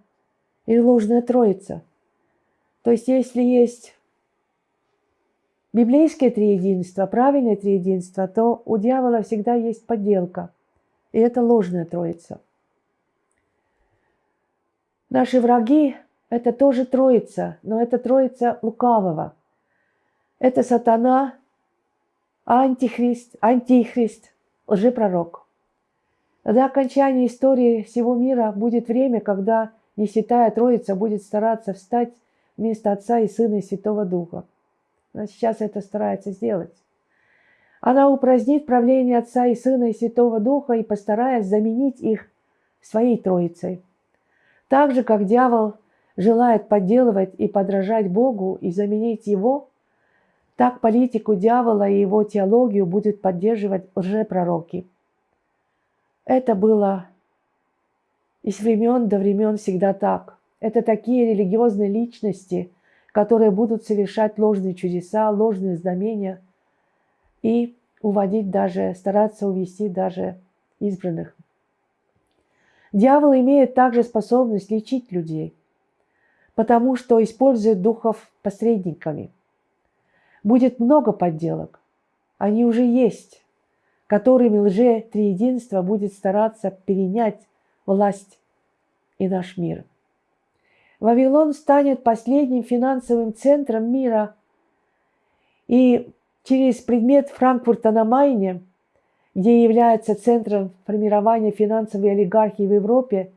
A: и ложная троица. То есть если есть библейское триединство, правильное триединство, то у дьявола всегда есть подделка. И это ложная троица. Наши враги – это тоже троица, но это троица лукавого. Это сатана, антихрист, антихрист, лжепророк. До окончания истории всего мира будет время, когда Несвятая Троица будет стараться встать вместо Отца и Сына и Святого Духа. Она сейчас это старается сделать. Она упразднит правление Отца и Сына и Святого Духа и постарается заменить их своей Троицей. Так же, как дьявол желает подделывать и подражать Богу и заменить Его, так политику дьявола и его теологию будет поддерживать лжепророки. Это было и с времен до времен всегда так. Это такие религиозные личности, которые будут совершать ложные чудеса, ложные знамения и уводить даже, стараться увести даже избранных. Дьявол имеет также способность лечить людей, потому что использует духов посредниками. Будет много подделок. Они уже есть, которыми лже-триединство будет стараться перенять власть и наш мир. Вавилон станет последним финансовым центром мира, и через предмет Франкфурта на Майне, где является центром формирования финансовой олигархии в Европе,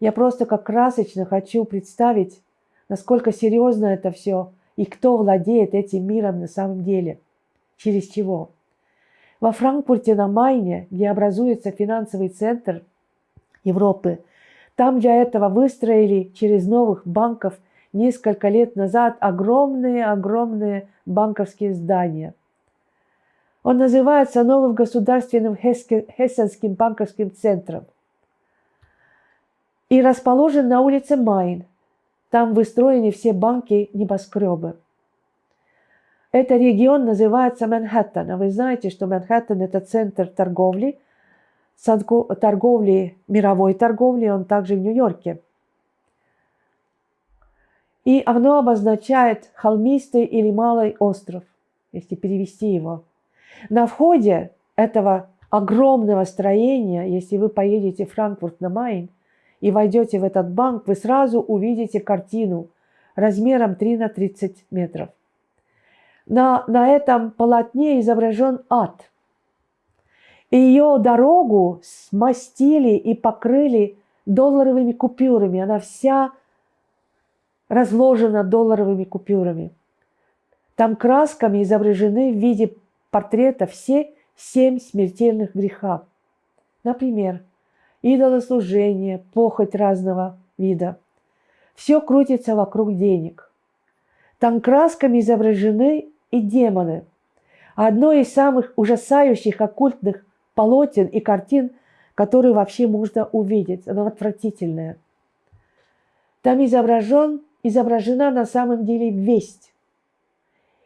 A: я просто как красочно хочу представить, насколько серьезно это все и кто владеет этим миром на самом деле, через чего. Во Франкфурте на Майне, где образуется финансовый центр Европы, там для этого выстроили через новых банков несколько лет назад огромные-огромные банковские здания. Он называется новым государственным Хессенским банковским центром и расположен на улице Майн. Там выстроены все банки небоскребы. Этот регион называется Манхэттен. А вы знаете, что Манхэттен – это центр торговли, торговли, мировой торговли, он также в Нью-Йорке. И оно обозначает холмистый или малый остров, если перевести его. На входе этого огромного строения, если вы поедете в Франкфурт на Майн и войдете в этот банк, вы сразу увидите картину размером 3 на 30 метров на, на этом полотне изображен ад. И ее дорогу смастили и покрыли долларовыми купюрами. Она вся разложена долларовыми купюрами. Там красками изображены в виде портрета все семь смертельных грехов. Например, идолослужение, похоть разного вида. Все крутится вокруг денег. Там красками изображены и демоны. Одно из самых ужасающих оккультных полотен и картин, которые вообще можно увидеть. Оно отвратительное. Там изображен, изображена на самом деле весть.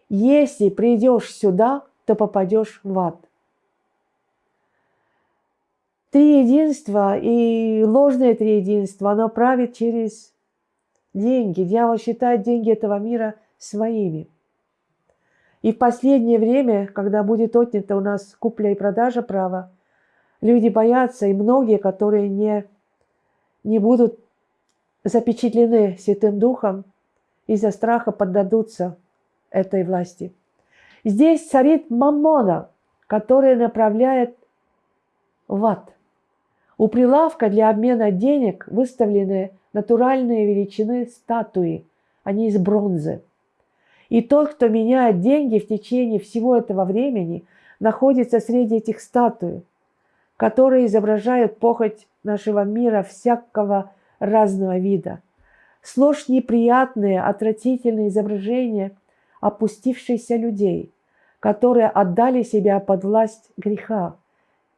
A: Если придешь сюда, то попадешь в ад. Триединство и ложное триединство, оно правит через деньги. Дьявол считает деньги этого мира своими. И в последнее время, когда будет отнята у нас купля и продажа права, люди боятся, и многие, которые не, не будут запечатлены Святым Духом, из-за страха поддадутся этой власти. Здесь царит маммона, которая направляет в ад. У прилавка для обмена денег выставлены натуральные величины статуи, они из бронзы – и тот, кто меняет деньги в течение всего этого времени, находится среди этих статуй, которые изображают похоть нашего мира всякого разного вида. Сложь неприятные, отвратительные изображения опустившихся людей, которые отдали себя под власть греха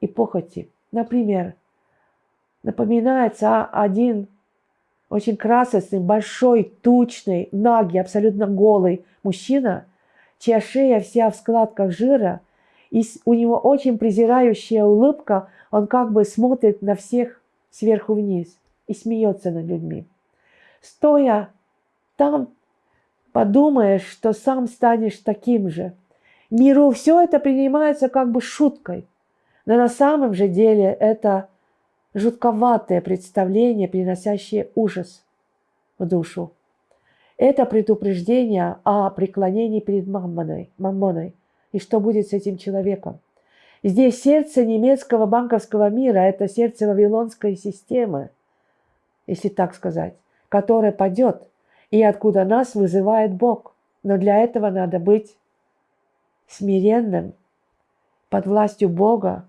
A: и похоти. Например, напоминается один очень красочный, большой, тучный, нагий, абсолютно голый мужчина, чья шея вся в складках жира, и у него очень презирающая улыбка, он как бы смотрит на всех сверху вниз и смеется над людьми. Стоя там, подумаешь, что сам станешь таким же. Миру все это принимается как бы шуткой, но на самом же деле это жутковатое представление, приносящее ужас в душу. Это предупреждение о преклонении перед маммоной, маммоной и что будет с этим человеком. Здесь сердце немецкого банковского мира – это сердце вавилонской системы, если так сказать, которая падет и откуда нас вызывает Бог. Но для этого надо быть смиренным, под властью Бога,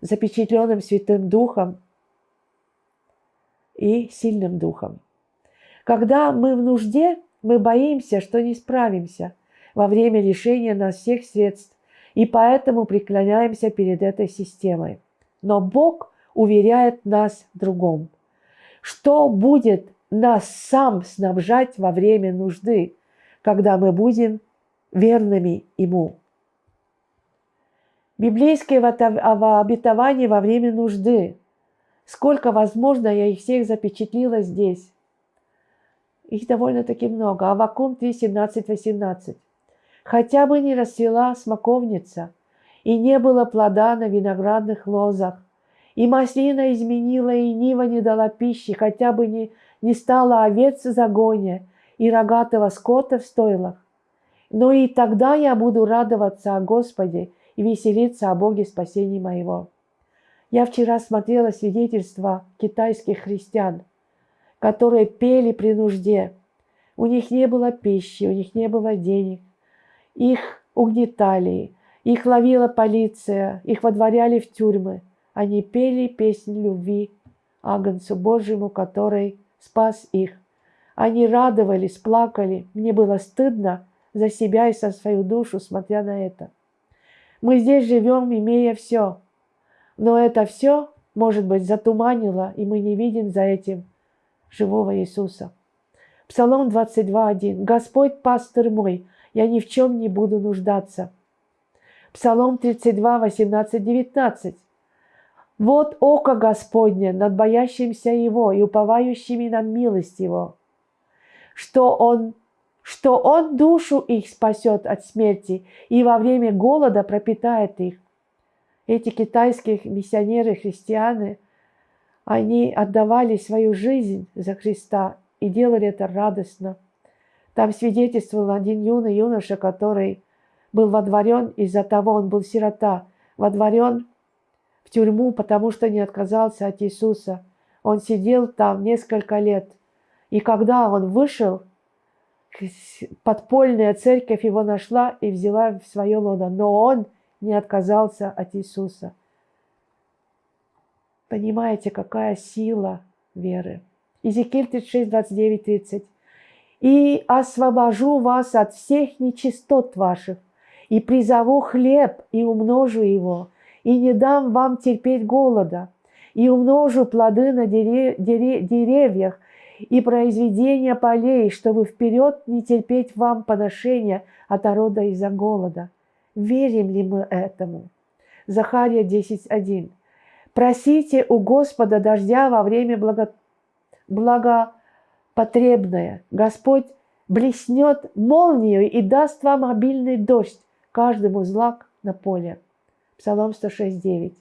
A: запечатленным Святым Духом и сильным Духом. Когда мы в нужде, мы боимся, что не справимся во время лишения нас всех средств, и поэтому преклоняемся перед этой системой. Но Бог уверяет нас в другом. Что будет нас сам снабжать во время нужды, когда мы будем верными Ему? Библейские обетования во время нужды. Сколько возможно, я их всех запечатлила здесь. Их довольно-таки много. Авакум 3, 17, 18. Хотя бы не расцвела смоковница, и не было плода на виноградных лозах, и маслина изменила, и нива не дала пищи, хотя бы не, не стало овец в загоне, и рогатого скота в стойлах. Но и тогда я буду радоваться о Господе и веселиться о Боге спасения моего. Я вчера смотрела свидетельства китайских христиан, которые пели при нужде. У них не было пищи, у них не было денег. Их угнетали, их ловила полиция, их водворяли в тюрьмы. Они пели песнь любви Агнцу Божьему, который спас их. Они радовались, плакали. Мне было стыдно за себя и за свою душу, смотря на это. Мы здесь живем, имея все. Но это все, может быть, затуманило, и мы не видим за этим живого Иисуса. Псалом 22.1. «Господь пастырь мой, я ни в чем не буду нуждаться». Псалом 32, 18, 19. «Вот око Господне над боящимся Его и уповающими на милость Его, что Он что Он душу их спасет от смерти и во время голода пропитает их. Эти китайские миссионеры, христиане, они отдавали свою жизнь за Христа и делали это радостно. Там свидетельствовал один юный юноша, который был водворен из-за того, он был сирота, водворен в тюрьму, потому что не отказался от Иисуса. Он сидел там несколько лет. И когда он вышел, подпольная церковь его нашла и взяла в свое лоно, но он не отказался от Иисуса. Понимаете, какая сила веры. Иезекииль 36, 29, 30. «И освобожу вас от всех нечистот ваших, и призову хлеб, и умножу его, и не дам вам терпеть голода, и умножу плоды на деревьях, и произведения полей, чтобы вперед не терпеть вам поношения от народа из-за голода. Верим ли мы этому? Захария 10.1. Просите у Господа дождя во время благо... благопотребное. Господь блеснет молнию и даст вам обильный дождь, каждому злак на поле. Псалом 106.9.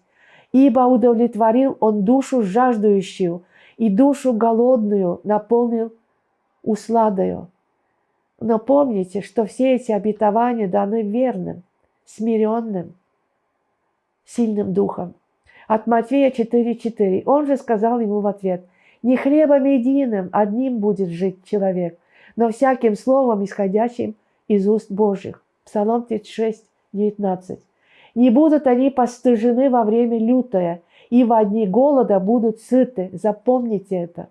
A: Ибо удовлетворил он душу жаждущую – и душу голодную наполнил усладою. Но помните, что все эти обетования даны верным, смиренным, сильным духом. От Матфея 4.4. Он же сказал ему в ответ, «Не хлебом единым одним будет жить человек, но всяким словом, исходящим из уст Божьих». Псалом 36, 19. «Не будут они постыжены во время лютое, и в одни голода будут сыты. Запомните это.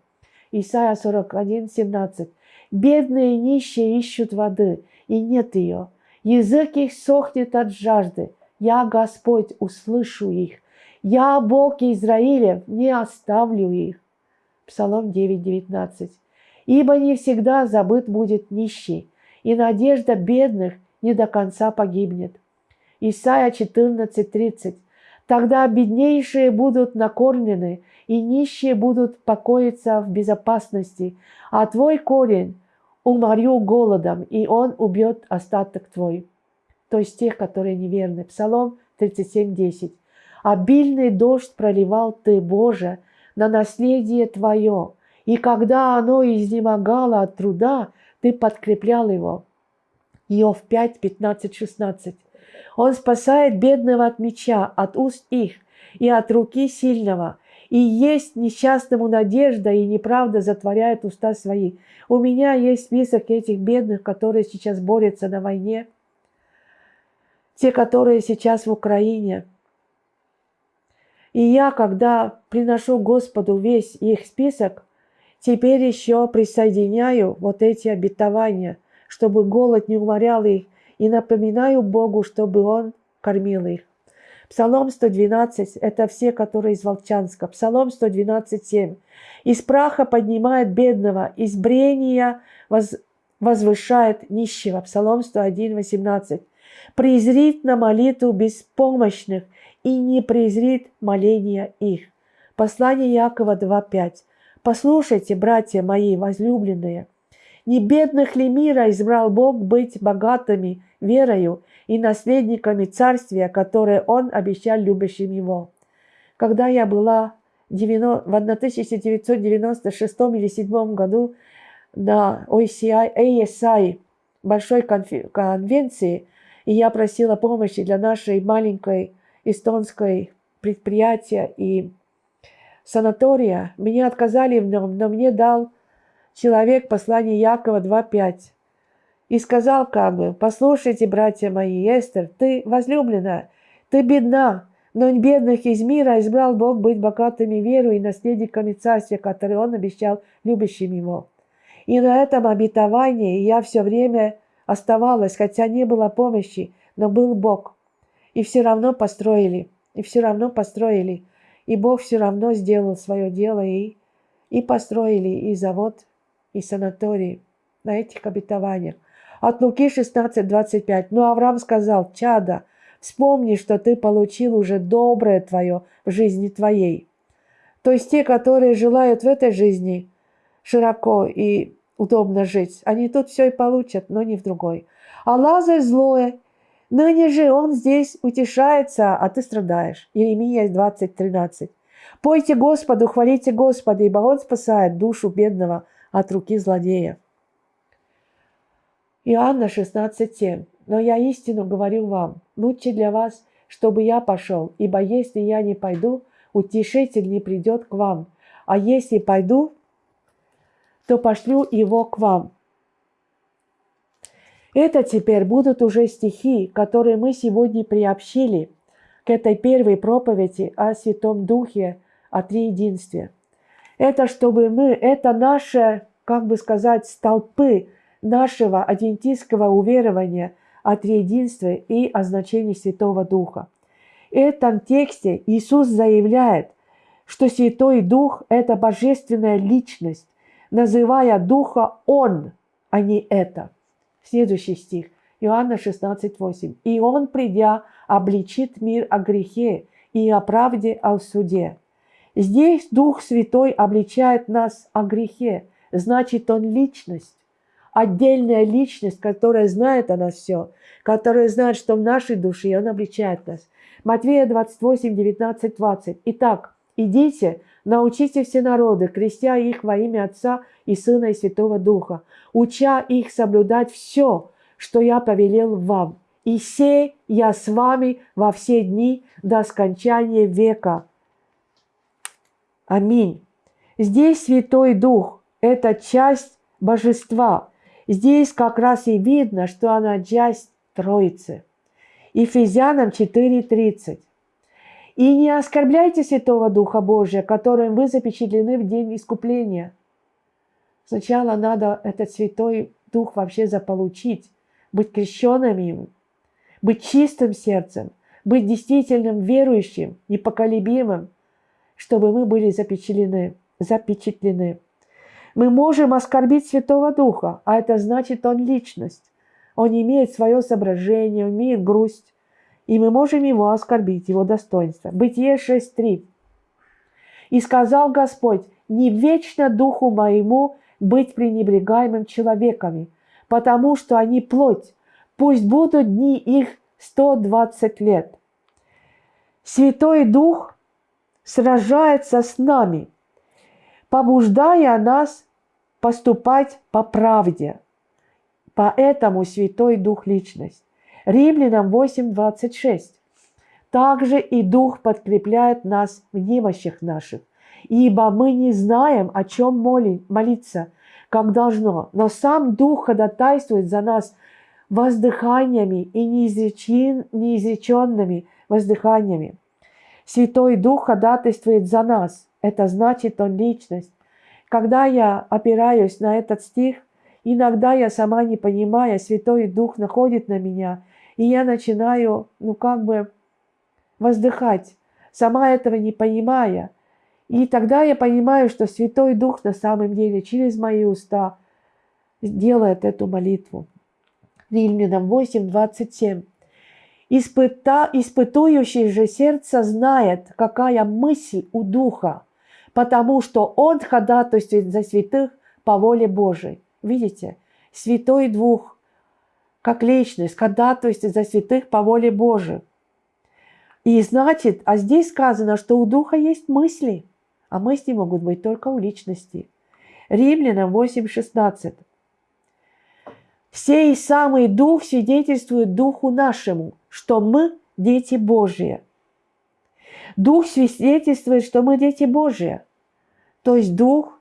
A: Исайя 41, 17. Бедные и нищие ищут воды, и нет ее. Язык их сохнет от жажды. Я, Господь, услышу их. Я, Бог Израилев, не оставлю их. Псалом 9, 19. Ибо не всегда забыт будет нищий, и надежда бедных не до конца погибнет. Исайя 14, 30. Тогда беднейшие будут накормлены, и нищие будут покоиться в безопасности, а твой корень уморю голодом, и он убьет остаток твой. То есть тех, которые неверны. Псалом 37, 10. Обильный дождь проливал ты, Боже, на наследие твое, и когда оно изнемогало от труда, ты подкреплял его. Иов 5, 15, 16. Он спасает бедного от меча, от уст их и от руки сильного. И есть несчастному надежда, и неправда затворяет уста свои. У меня есть список этих бедных, которые сейчас борются на войне. Те, которые сейчас в Украине. И я, когда приношу Господу весь их список, теперь еще присоединяю вот эти обетования, чтобы голод не уморял их, и напоминаю Богу, чтобы Он кормил их. Псалом 112 – это все, которые из Волчанска. Псалом 112, 7. «Из праха поднимает бедного, из брения воз, возвышает нищего». Псалом 101, 18. «Презрит на молитву беспомощных и не презрит моления их». Послание Якова 2.5. «Послушайте, братья мои возлюбленные, не бедных ли мира избрал Бог быть богатыми верою и наследниками царствия, которое Он обещал любящим Его. Когда я была в 1996 или 1997 году на OCI, ASI, большой конвенции, и я просила помощи для нашей маленькой эстонской предприятия и санатория, меня отказали в нем, но мне дал человек послание Якова 2.5 и сказал как бы, послушайте, братья мои, Эстер, ты возлюбленная, ты бедна, но бедных из мира избрал Бог быть богатыми веру и наследниками царствия, которое Он обещал любящим Его. И на этом обетовании я все время оставалась, хотя не было помощи, но был Бог. И все равно построили, и все равно построили. И Бог все равно сделал свое дело, и, и построили и завод, и санаторий на этих обетованиях. От Луки 16:25. Но Авраам сказал, чада, вспомни, что ты получил уже доброе твое в жизни твоей. То есть те, которые желают в этой жизни широко и удобно жить, они тут все и получат, но не в другой. А Лазарь злое, ныне же он здесь утешается, а ты страдаешь. Иеремия 20:13. Пойте Господу, хвалите Господа, ибо Он спасает душу бедного от руки злодеев. Иоанна 16,7. «Но я истину говорю вам, лучше для вас, чтобы я пошел, ибо если я не пойду, утешитель не придет к вам, а если пойду, то пошлю его к вам». Это теперь будут уже стихи, которые мы сегодня приобщили к этой первой проповеди о Святом Духе, о Триединстве. Это чтобы мы, это наши, как бы сказать, столпы нашего адвентистского уверования о триединстве и о значении Святого Духа. В этом тексте Иисус заявляет, что Святой Дух – это божественная личность, называя Духа Он, а не это. Следующий стих, Иоанна 16:8. «И Он, придя, обличит мир о грехе и о правде о суде». Здесь Дух Святой обличает нас о грехе, значит, Он личность отдельная личность, которая знает о нас все, которая знает, что в нашей душе, и Он обличает нас. Матвея 28, 19, 20. Итак, идите, научите все народы, крестя их во имя Отца и Сына и Святого Духа, уча их соблюдать все, что я повелел вам. И сей я с вами во все дни до скончания века. Аминь. Здесь Святой Дух – это часть божества, Здесь как раз и видно, что она часть Троицы. Ефезянам 4.30. И не оскорбляйте Святого Духа Божия, которым вы запечатлены в день искупления. Сначала надо этот Святой Дух вообще заполучить, быть крещенным им, быть чистым сердцем, быть действительным верующим, непоколебимым, чтобы мы были запечатлены. запечатлены. Мы можем оскорбить Святого Духа, а это значит, Он личность. Он имеет свое соображение, он имеет грусть, и мы можем его оскорбить, его достоинство. Бытие 6.3. «И сказал Господь, не вечно духу моему быть пренебрегаемым человеками, потому что они плоть, пусть будут дни их 120 лет». Святой Дух сражается с нами, побуждая нас поступать по правде. Поэтому Святой Дух – личность. Римлянам 8.26. Также и Дух подкрепляет нас в немощах наших, ибо мы не знаем, о чем молиться, как должно, но сам Дух ходатайствует за нас воздыханиями и неизреченными воздыханиями. Святой Дух ходатайствует за нас. Это значит, Он личность. Когда я опираюсь на этот стих, иногда я сама не понимая, Святой Дух находит на меня – и я начинаю, ну как бы, воздыхать, сама этого не понимая. И тогда я понимаю, что Святой Дух на самом деле через мои уста делает эту молитву. Римлянам 8, 27. Испыта, испытующий же сердце знает, какая мысль у Духа, потому что Он ходатайствует за святых по воле Божией. Видите, Святой Дух как личность, есть за святых по воле Божией. И значит, а здесь сказано, что у Духа есть мысли, а мысли могут быть только у личности. Римлянам 8.16. Сей самый Дух свидетельствует Духу нашему, что мы дети Божьи. Дух свидетельствует, что мы дети Божьи. То есть Дух,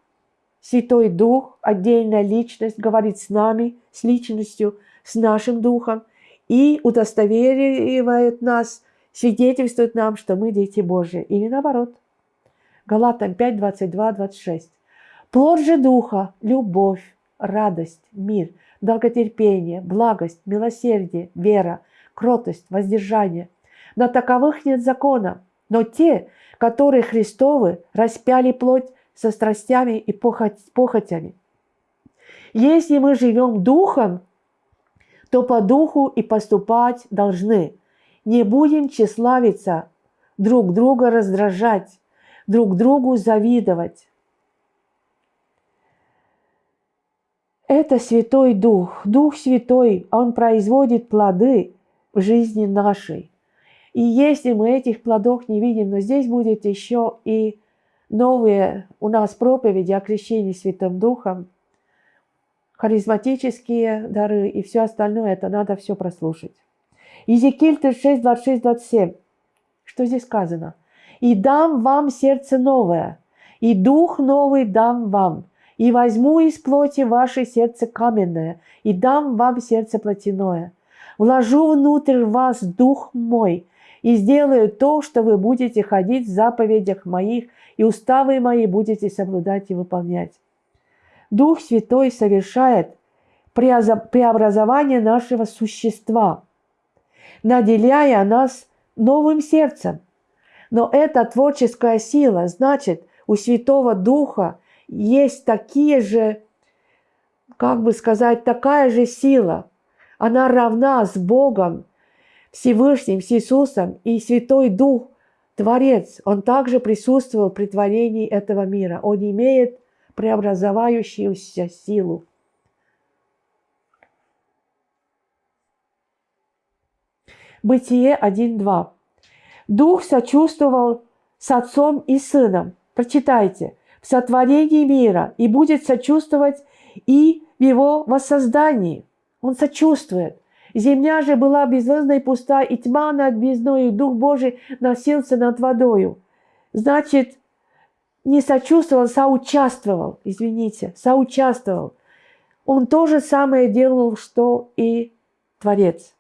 A: Святой Дух, отдельная личность, говорит с нами, с личностью – с нашим духом и удостоверивает нас, свидетельствует нам, что мы дети Божьи. Или наоборот. Галатам 5, 22, 26. Плод же Духа – любовь, радость, мир, долготерпение, благость, милосердие, вера, кротость, воздержание. На таковых нет закона, но те, которые Христовы, распяли плоть со страстями и похотями. Если мы живем Духом, то по духу и поступать должны. Не будем тщеславиться, друг друга раздражать, друг другу завидовать. Это Святой Дух, Дух Святой, Он производит плоды в жизни нашей. И если мы этих плодов не видим, но здесь будет еще и новые у нас проповеди о крещении Святым Духом, харизматические дары и все остальное, это надо все прослушать. Иезекииль 36, 26, 27. Что здесь сказано? «И дам вам сердце новое, и дух новый дам вам, и возьму из плоти ваше сердце каменное, и дам вам сердце плотяное. Вложу внутрь вас дух мой, и сделаю то, что вы будете ходить в заповедях моих, и уставы мои будете соблюдать и выполнять. Дух Святой совершает преобразование нашего существа, наделяя нас новым сердцем. Но эта творческая сила, значит, у Святого Духа есть такие же, как бы сказать, такая же сила. Она равна с Богом, Всевышним, с Иисусом, и Святой Дух, Творец, Он также присутствовал при творении этого мира. Он имеет преобразовающуюся силу. Бытие 1.2. Дух сочувствовал с отцом и сыном. Прочитайте. В сотворении мира и будет сочувствовать и в его воссоздании. Он сочувствует. Земля же была безвоздной пуста, и тьма над бездной, и Дух Божий носился над водою. Значит, не сочувствовал, соучаствовал, извините, соучаствовал. Он то же самое делал, что и Творец.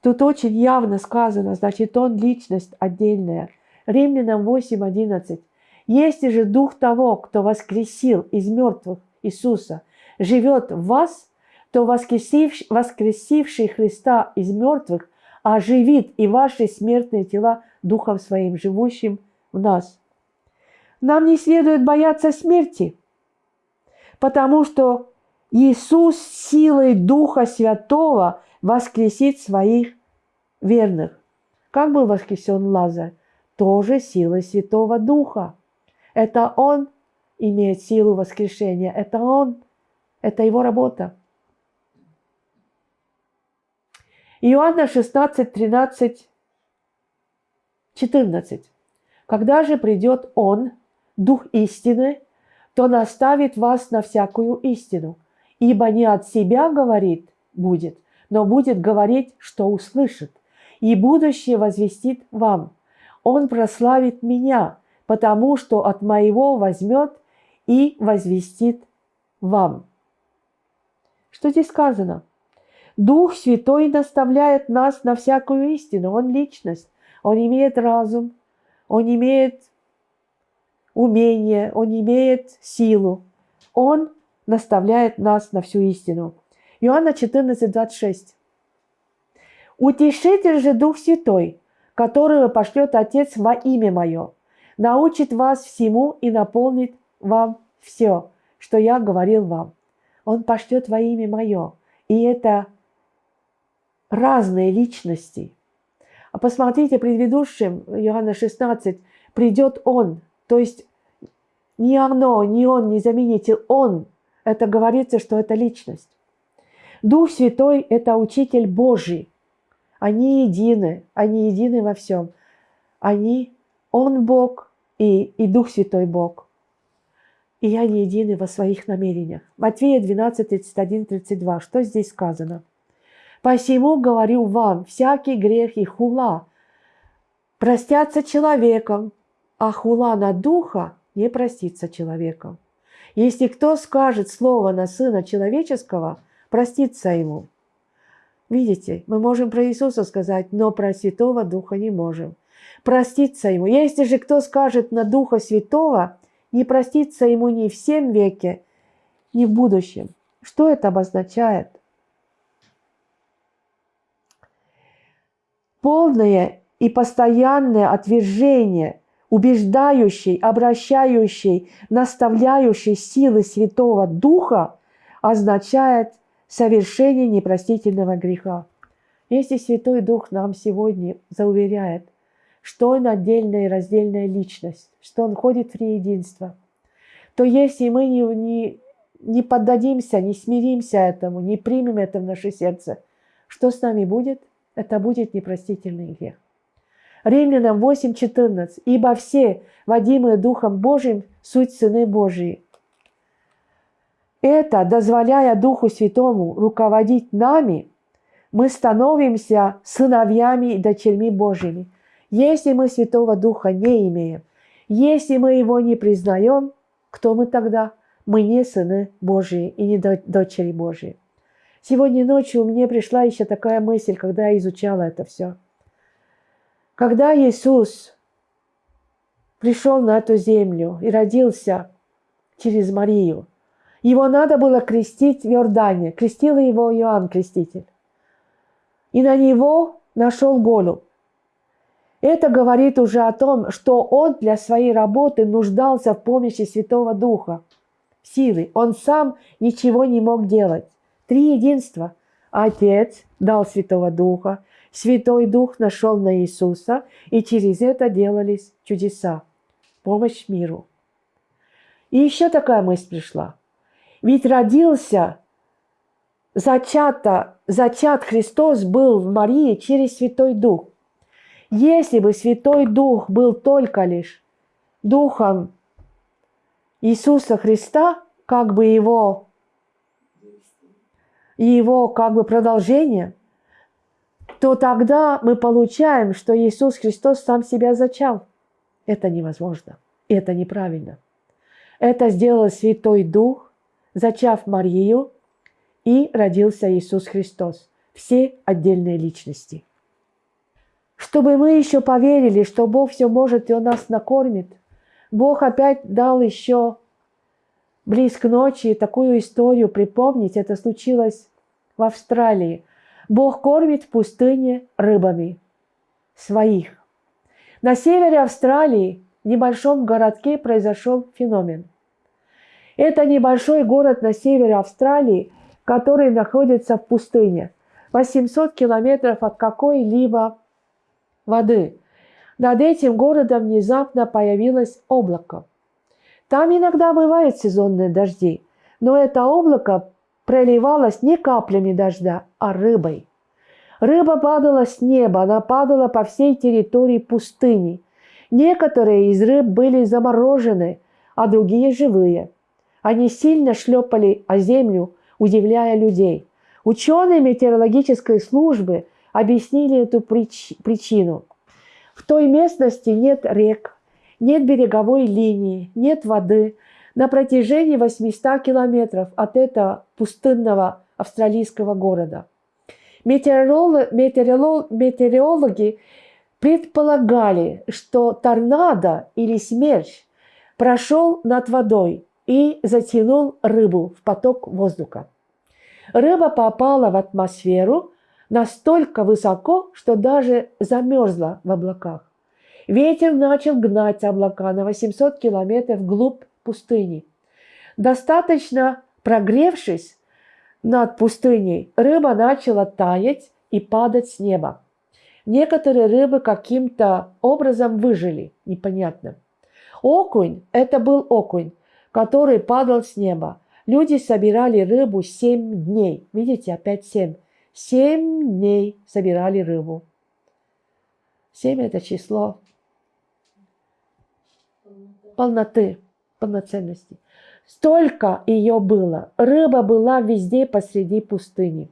A: Тут очень явно сказано, значит, он личность отдельная. Римлянам 8.11. Если же дух того, кто воскресил из мертвых Иисуса, живет в вас, то воскресивший, воскресивший Христа из мертвых оживит и ваши смертные тела Духом Своим, живущим в нас. Нам не следует бояться смерти, потому что Иисус силой Духа Святого воскресит своих верных. Как был воскресен Лазарь? Тоже силой Святого Духа. Это Он имеет силу воскрешения. Это Он. Это Его работа. Иоанна 16, 13, 14. Когда же придет Он, Дух истины, то наставит вас на всякую истину, ибо не от себя говорит будет, но будет говорить, что услышит, и будущее возвестит вам. Он прославит меня, потому что от моего возьмет и возвестит вам. Что здесь сказано? Дух Святой наставляет нас на всякую истину. Он личность, он имеет разум, он имеет умение, он имеет силу. Он наставляет нас на всю истину. Иоанна 14, 26. «Утешитель же Дух Святой, которого пошлет Отец во имя Мое, научит вас всему и наполнит вам все, что я говорил вам. Он пошлет во имя Мое. И это разные личности. А посмотрите, предыдущим, Иоанна 16, придет Он, то есть не оно, не он, не заменитель, он. Это говорится, что это личность. Дух Святой – это учитель Божий. Они едины, они едины во всем. Они, Он Бог и, и Дух Святой Бог. И они едины во своих намерениях. Матвея 12, 31, 32. Что здесь сказано? «Посему говорю вам, всякий грех и хула простятся человеком, а хула на духа не простится человеком. Если кто скажет слово на Сына Человеческого, простится ему. Видите, мы можем про Иисуса сказать, но про Святого Духа не можем. Проститься ему. Если же кто скажет на Духа Святого, не простится ему ни в всем веке, ни в будущем. Что это обозначает? Полное и постоянное отвержение убеждающей, обращающей, наставляющей силы Святого Духа означает совершение непростительного греха. Если Святой Дух нам сегодня зауверяет, что Он отдельная и раздельная личность, что Он ходит в единство, то если мы не, не, не поддадимся, не смиримся этому, не примем это в наше сердце, что с нами будет? Это будет непростительный грех. Римлянам 8.14. «Ибо все, водимые Духом Божьим, суть сыны Божьи». Это, дозволяя Духу Святому руководить нами, мы становимся сыновьями и дочерьми Божьими. Если мы Святого Духа не имеем, если мы Его не признаем, кто мы тогда? Мы не сыны Божьи и не дочери Божьи. Сегодня ночью мне пришла еще такая мысль, когда я изучала это все – когда Иисус пришел на эту землю и родился через Марию, его надо было крестить в Иордане. Крестил его Иоанн Креститель. И на него нашел голубь. Это говорит уже о том, что он для своей работы нуждался в помощи Святого Духа, силы. Он сам ничего не мог делать. Три единства. Отец дал Святого Духа, Святой Дух нашел на Иисуса, и через это делались чудеса, помощь миру. И еще такая мысль пришла. Ведь родился, зачата, зачат Христос был в Марии через Святой Дух. Если бы Святой Дух был только лишь Духом Иисуса Христа, как бы его, его как бы продолжение – то тогда мы получаем, что Иисус Христос сам себя зачал. Это невозможно. Это неправильно. Это сделал Святой Дух, зачав Марию, и родился Иисус Христос. Все отдельные личности – чтобы мы еще поверили, что Бог все может и Он нас накормит. Бог опять дал еще близ к ночи такую историю припомнить. Это случилось в Австралии. Бог кормит в пустыне рыбами своих. На севере Австралии, в небольшом городке, произошел феномен. Это небольшой город на севере Австралии, который находится в пустыне, 800 километров от какой-либо воды. Над этим городом внезапно появилось облако. Там иногда бывают сезонные дожди, но это облако проливалось не каплями дождя, а рыбой. Рыба падала с неба, она падала по всей территории пустыни. Некоторые из рыб были заморожены, а другие живые. Они сильно шлепали о землю, удивляя людей. Ученые метеорологической службы объяснили эту прич причину. В той местности нет рек, нет береговой линии, нет воды. На протяжении 800 километров от этого пустынного австралийского города. Метеоролог, метеоролог, метеорологи предполагали, что торнадо или смерч прошел над водой и затянул рыбу в поток воздуха. Рыба попала в атмосферу настолько высоко, что даже замерзла в облаках. Ветер начал гнать облака на 800 километров вглубь пустыни. Достаточно прогревшись над пустыней, рыба начала таять и падать с неба. Некоторые рыбы каким-то образом выжили, непонятно. Окунь – это был окунь, который падал с неба. Люди собирали рыбу семь дней. Видите, опять семь. Семь дней собирали рыбу. Семь – это число полноты, полноценности. Столько ее было. Рыба была везде посреди пустыни.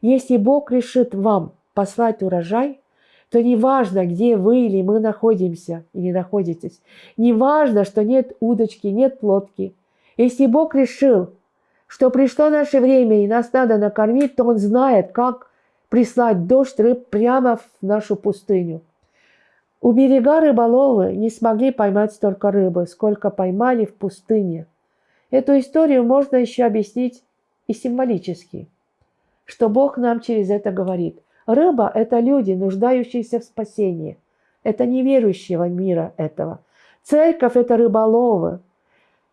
A: Если Бог решит вам послать урожай, то не важно, где вы или мы находимся или находитесь. Не важно, что нет удочки, нет лодки. Если Бог решил, что пришло наше время и нас надо накормить, то Он знает, как прислать дождь рыб прямо в нашу пустыню – у берега рыболовы не смогли поймать столько рыбы, сколько поймали в пустыне. Эту историю можно еще объяснить и символически, что Бог нам через это говорит. Рыба – это люди, нуждающиеся в спасении. Это неверующего мира этого. Церковь – это рыболовы.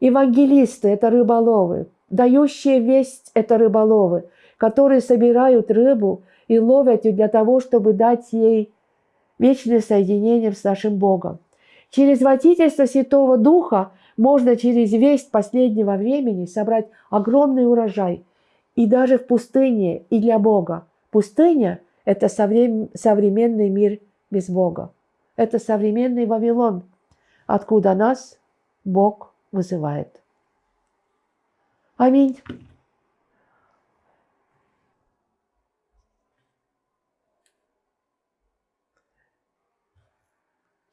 A: Евангелисты – это рыболовы. Дающие весть – это рыболовы, которые собирают рыбу и ловят ее для того, чтобы дать ей вечное соединение с нашим Богом. Через водительство Святого Духа можно через весть последнего времени собрать огромный урожай. И даже в пустыне, и для Бога. Пустыня – это современный мир без Бога. Это современный Вавилон, откуда нас Бог вызывает. Аминь.